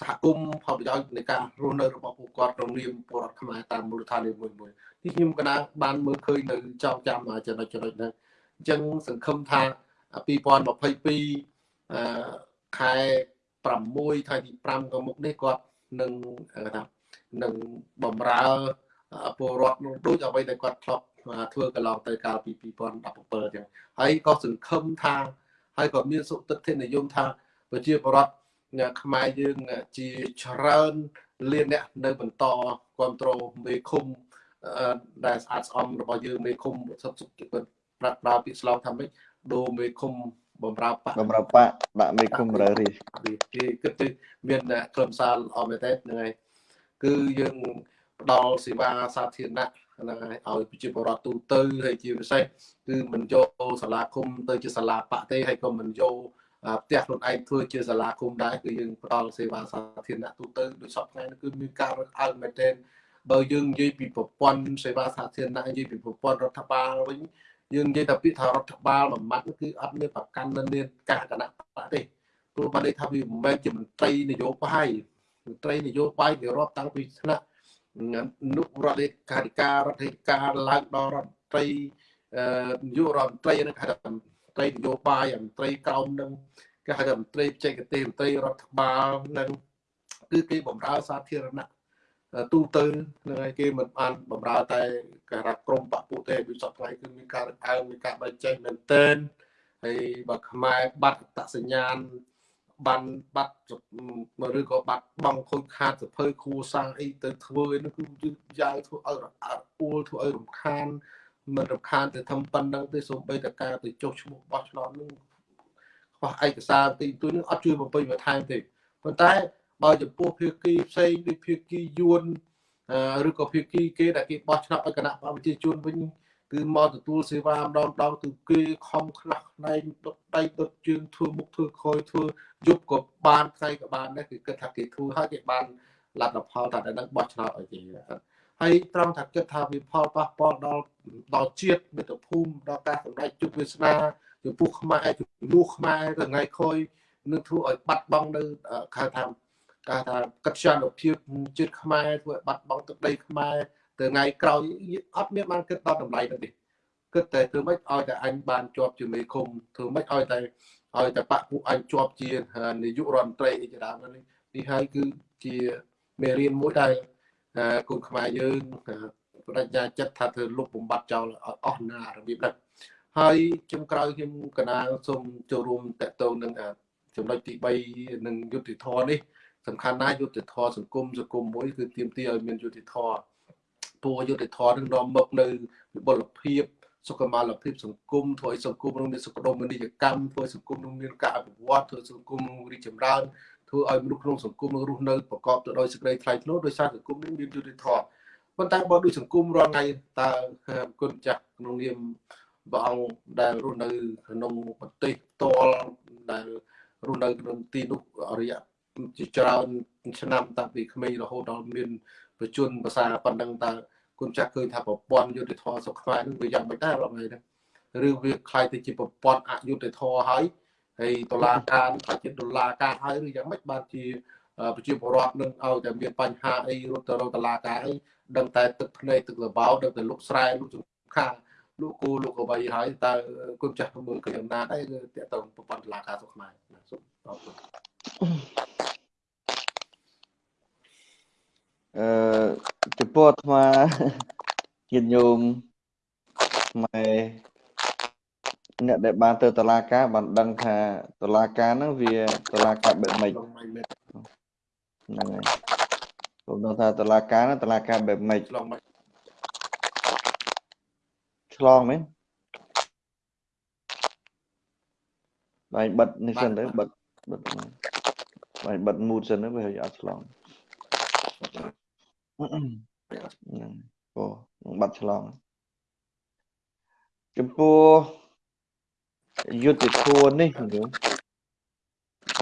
សហគមន៍ផលប្រយោជន៍នៃការរស់នៅរបស់ពួកគាត់ក្នុងនាមពលរដ្ឋខ្មែរតាមមូលដ្ឋាននីមួយមួយនេះខ្ញុំកណាបានមើលឃើញនៅចောင်းចាំចំណុចចំណុចហ្នឹងអញ្ចឹងសង្ឃឹមថា2022អឺខែ6ខែទី5ក៏មុខនេះគាត់នឹងថា នឹងបំរើពលរដ្ឋនោះដូចអ្វីដែលគាត់ធ្លាប់ធ្វើកន្លងទៅកាលពី2017អញ្ចឹងហើយក៏សង្ឃឹមថាហើយក៏មានសុទិដ្ឋិនិយមថាប្រជាពលរដ្ឋខ្មែរយើងជាច្រើនលានអ្នកនៅបន្តគ្រប់គ្រងមេឃុំដែលស្អាតស្អំរបស់យើងមេឃុំសុខសុខគាត់ប្រាក់ប្រើពាក្យស្លោកថាម៉េចដូរមេឃុំបំរើបកបំរើបកដាក់មេឃុំរើរីគេគិតទៅមានខ្លឹមសារល្អមែនទេហ្នឹងហើយ គឺយើងផ្ដល់សេវាសាធារណៈហ្នឹងហើយឲ្យប្រជាពលរដ្ឋទូទៅហើយជាពិសេសគឺមិនយកសាលាឃុំទៅជាសាលាបកទេហើយក៏មិនយកផ្ទះខ្លួនឯងធ្វើជាសាលាឃុំដែរគឺយើងផ្ដល់សេវាសាធារណៈទូទៅដូចសពថ្ងៃនេះគឺមានការរឹតអើងមែនទែនបើយើងនិយាយពីប្រព័ន្ធសេវាសាធារណៈនិយាយពីប្រព័ន្ធរដ្ឋបាលវិញយើងនិយាយតែពាក្យថារដ្ឋបាលមួយម៉ាត់គឺអត់មានប្រកាន់នៅមានការគណៈបកទេព្រោះបានន័យថាវាមិនមែនជាមន្ត្រីនយោបាយ មន្ត្រីនយោបាយវារាប់តាំងពីថ្នាក់នុរដ្ឋលេខាធិការរដ្ឋលេខាឡើងដល់រដ្ឋមន្ត្រីនយោបាយរដ្ឋមន្ត្រីនឹងហៅថាមន្ត្រីនយោបាយមន្ត្រីក្រមនឹងគេហៅថាមន្ត្រីបច្ចេកទេសមន្ត្រីរដ្ឋបាលនឹងគឺគេបម្រើសាធារណៈទូទៅនឹងឯគេមិនបានបំរើតែការៈក្រមបពុទេវិស័យថ្ងៃគឺមានការអើងមានការបែកចែកមែនទែនហើយបើខ្មែរបាត់តសញ្ញាណ បានបាត់ឬក៏បាត់បង់ខូចខាតសភើគ្រួសារអីទៅធ្វើនោះគឺយឺតយ៉ាវធ្វើឲ្យអត់អួលធ្វើឲ្យរំខានមិនរំខានទៅធ្វើប៉ុណ្ណឹងទេសូម្បីតែការទៅចុះឈ្មោះបោះឆ្នោតនោះខ្វះឯកសារទីទួយនឹងអត់ជួយបំពេញបន្ថែមទេប៉ុន្តែបើចំពោះភាគីផ្សេងដូចភាគីយួនឬក៏ភាគីគេដែលគេបោះឆ្នោតឲ្យគណៈបព្វជិជនវិញ គឺមកទទួលសេវាម្ដងម្ដងគឺគេខំខ្លះផ្នែកដុតដៃដុតជើងធ្វើមុខធ្វើខយធ្វើយប់ក៏បានថ្ងៃក៏បានដែរគឺគិតថាគេធ្វើហើយគេបានលទ្ធផលថាតែនឹងបោះឆ្នោតឲ្យគេហើយត្រង់ថាគិតថាវាផលប៉ះពាល់ដល់ដល់ជាតិមាតុភូមិដល់ការសម្ដែងជោគវាសនាចំពោះខ្មែរចំនួនខ្មែរទៅថ្ងៃក្រោយនឹងធ្វើឲ្យបាត់បង់នៅខៅថាគេថាកិច្ចចានុភាពជាតិខ្មែរធ្វើឲ្យបាត់បង់ទឹកដីខ្មែរទៅ ថ្ងៃក្រោយអត់មានបានគិតដល់តម្លៃទៅទេគិតតែធ្វើម៉េចឲ្យតែអញបានជាប់ជាមេឃុំធ្វើម៉េចឲ្យតែឲ្យតែបាក់ពួកអញជាប់ជានាយករដ្ឋមន្ត្រីអីជាដើមនេះនេះហើយគឺជាមេរៀនមួយដែលគុំខ្មែរយើងបដិញ្ញាចិត្តថាធ្វើលុបបំបត្តិចោលអស់ណារបៀបហ្នឹងហើយជំក្រោយខ្ញុំកណាសូមចូលរួមតកតងនឹងចំណុចទី3នឹងយុទ្ធធរនេះសំខាន់ណាស់យុទ្ធធរសង្គមសង្គមមួយគឺទាមទារឲ្យមានយុទ្ធធរ ពួកយុទ្ធធរនឹងនាំមកនៅវិបុលភាពសុខុមាលភាពសង្គមធ្វើឲ្យសង្គមនឹងមានសុខដុមនីយកម្មធ្វើឲ្យសង្គមនឹងមានការអភិវឌ្ឍធ្វើសង្គមនឹងរីកចម្រើនធ្វើឲ្យមនុស្សក្នុងសង្គមនឹងរស់នៅប្រកបទៅដោយសេចក្តីថ្លៃថ្នូរដោយសារសង្គមនឹងមានយុត្តិធម៌ប៉ុន្តែបើដូចសង្គមរាល់ថ្ងៃតើគុណចាស់ក្នុងនាមព្រះអង្គដែលរស់នៅក្នុងប្រទេសផ្ទាល់ដែលរស់នៅក្នុងទីនោះរយៈជាច្រើនឆ្នាំតាំងពីក្មេងរហូតដល់មានប្រជជនភាសាប៉ុណ្ណឹងតើ គុណចាស់ឃើញថាប្រព័ន្ធយុទ្ធធម៌សុខខ្មែរនឹងវាយ៉ាងម៉េចដែររកថ្ងៃហ្នឹងឬវាคล้ายទៅជាប្រព័ន្ធអយុត្តិធម៌ហើយហើយតុលាការថាជាតុលាការហើយឬយ៉ាងម៉េចបានជាប្រជាពលរដ្ឋនឹងឲ្យតែមានបញ្ហាអីរត់ទៅរកតុលាការអីដឹងតែទឹកភ្នែកទឹកលបោដឹងតែលុកស្រែលុកចង្ខាលោកគូលោកអ្វីហើយតើគុណចាស់មើលឃើញអំណាចដែរគឺតើតប្រព័ន្ធតុលាការសុខខ្មែរសូមអរគុណ អឺចំពោះអាត្មាជាញោមខ្មែរអ្នកដែលបានទៅតឡាការបានដឹងថាតឡាការហ្នឹងវាតឡាការបែបម៉េចហ្នឹងហើយខ្ញុំដឹងថាតឡាការហ្នឹងតឡាការបែបម៉េចឆ្លងឆ្លងមែនបាយបិទនេះសិនទៅបិទបិទបាយបិទមូតសិនទៅវាអត់ឆ្លង ហ្នឹងអូនឹងបាត់ឆ្លងចំពោះយុទ្ធធម៌នេះញោ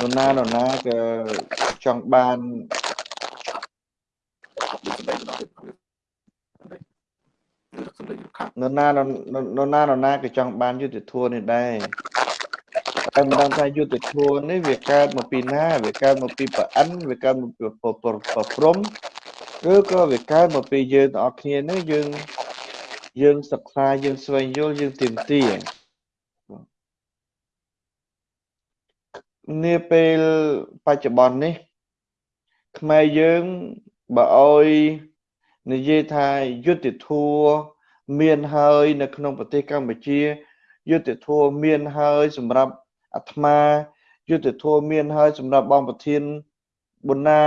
មនរណានរណាក៏ចង់បានសម្ដីដល់សម្ដីខាងនរណានរនរណានរណាក៏ចង់បានយុទ្ធធម៌នេះដែរតែមិនដឹងថាយុទ្ធធម៌នេះវាកើតមកពីណាវាកើតមកពីប្រអិនវាកើតមកពីប្រប្រប្រព្រំ ឬក៏វាកើតមកពីយើងទាំងអស់គ្នានេះយើងយើងសិក្សាយើងស្វែងយល់យើងទៀមទានាពេលបច្ចុប្បន្ននេះខ្មែរយើងបើអោយនិយាយថាយុទ្ធធម៌មានហើយនៅក្នុងប្រទេសកម្ពុជាយុទ្ធធម៌មានហើយសម្រាប់អាត្មាយុទ្ធធម៌មានហើយសម្រាប់បងប្រធានបុណ្ណា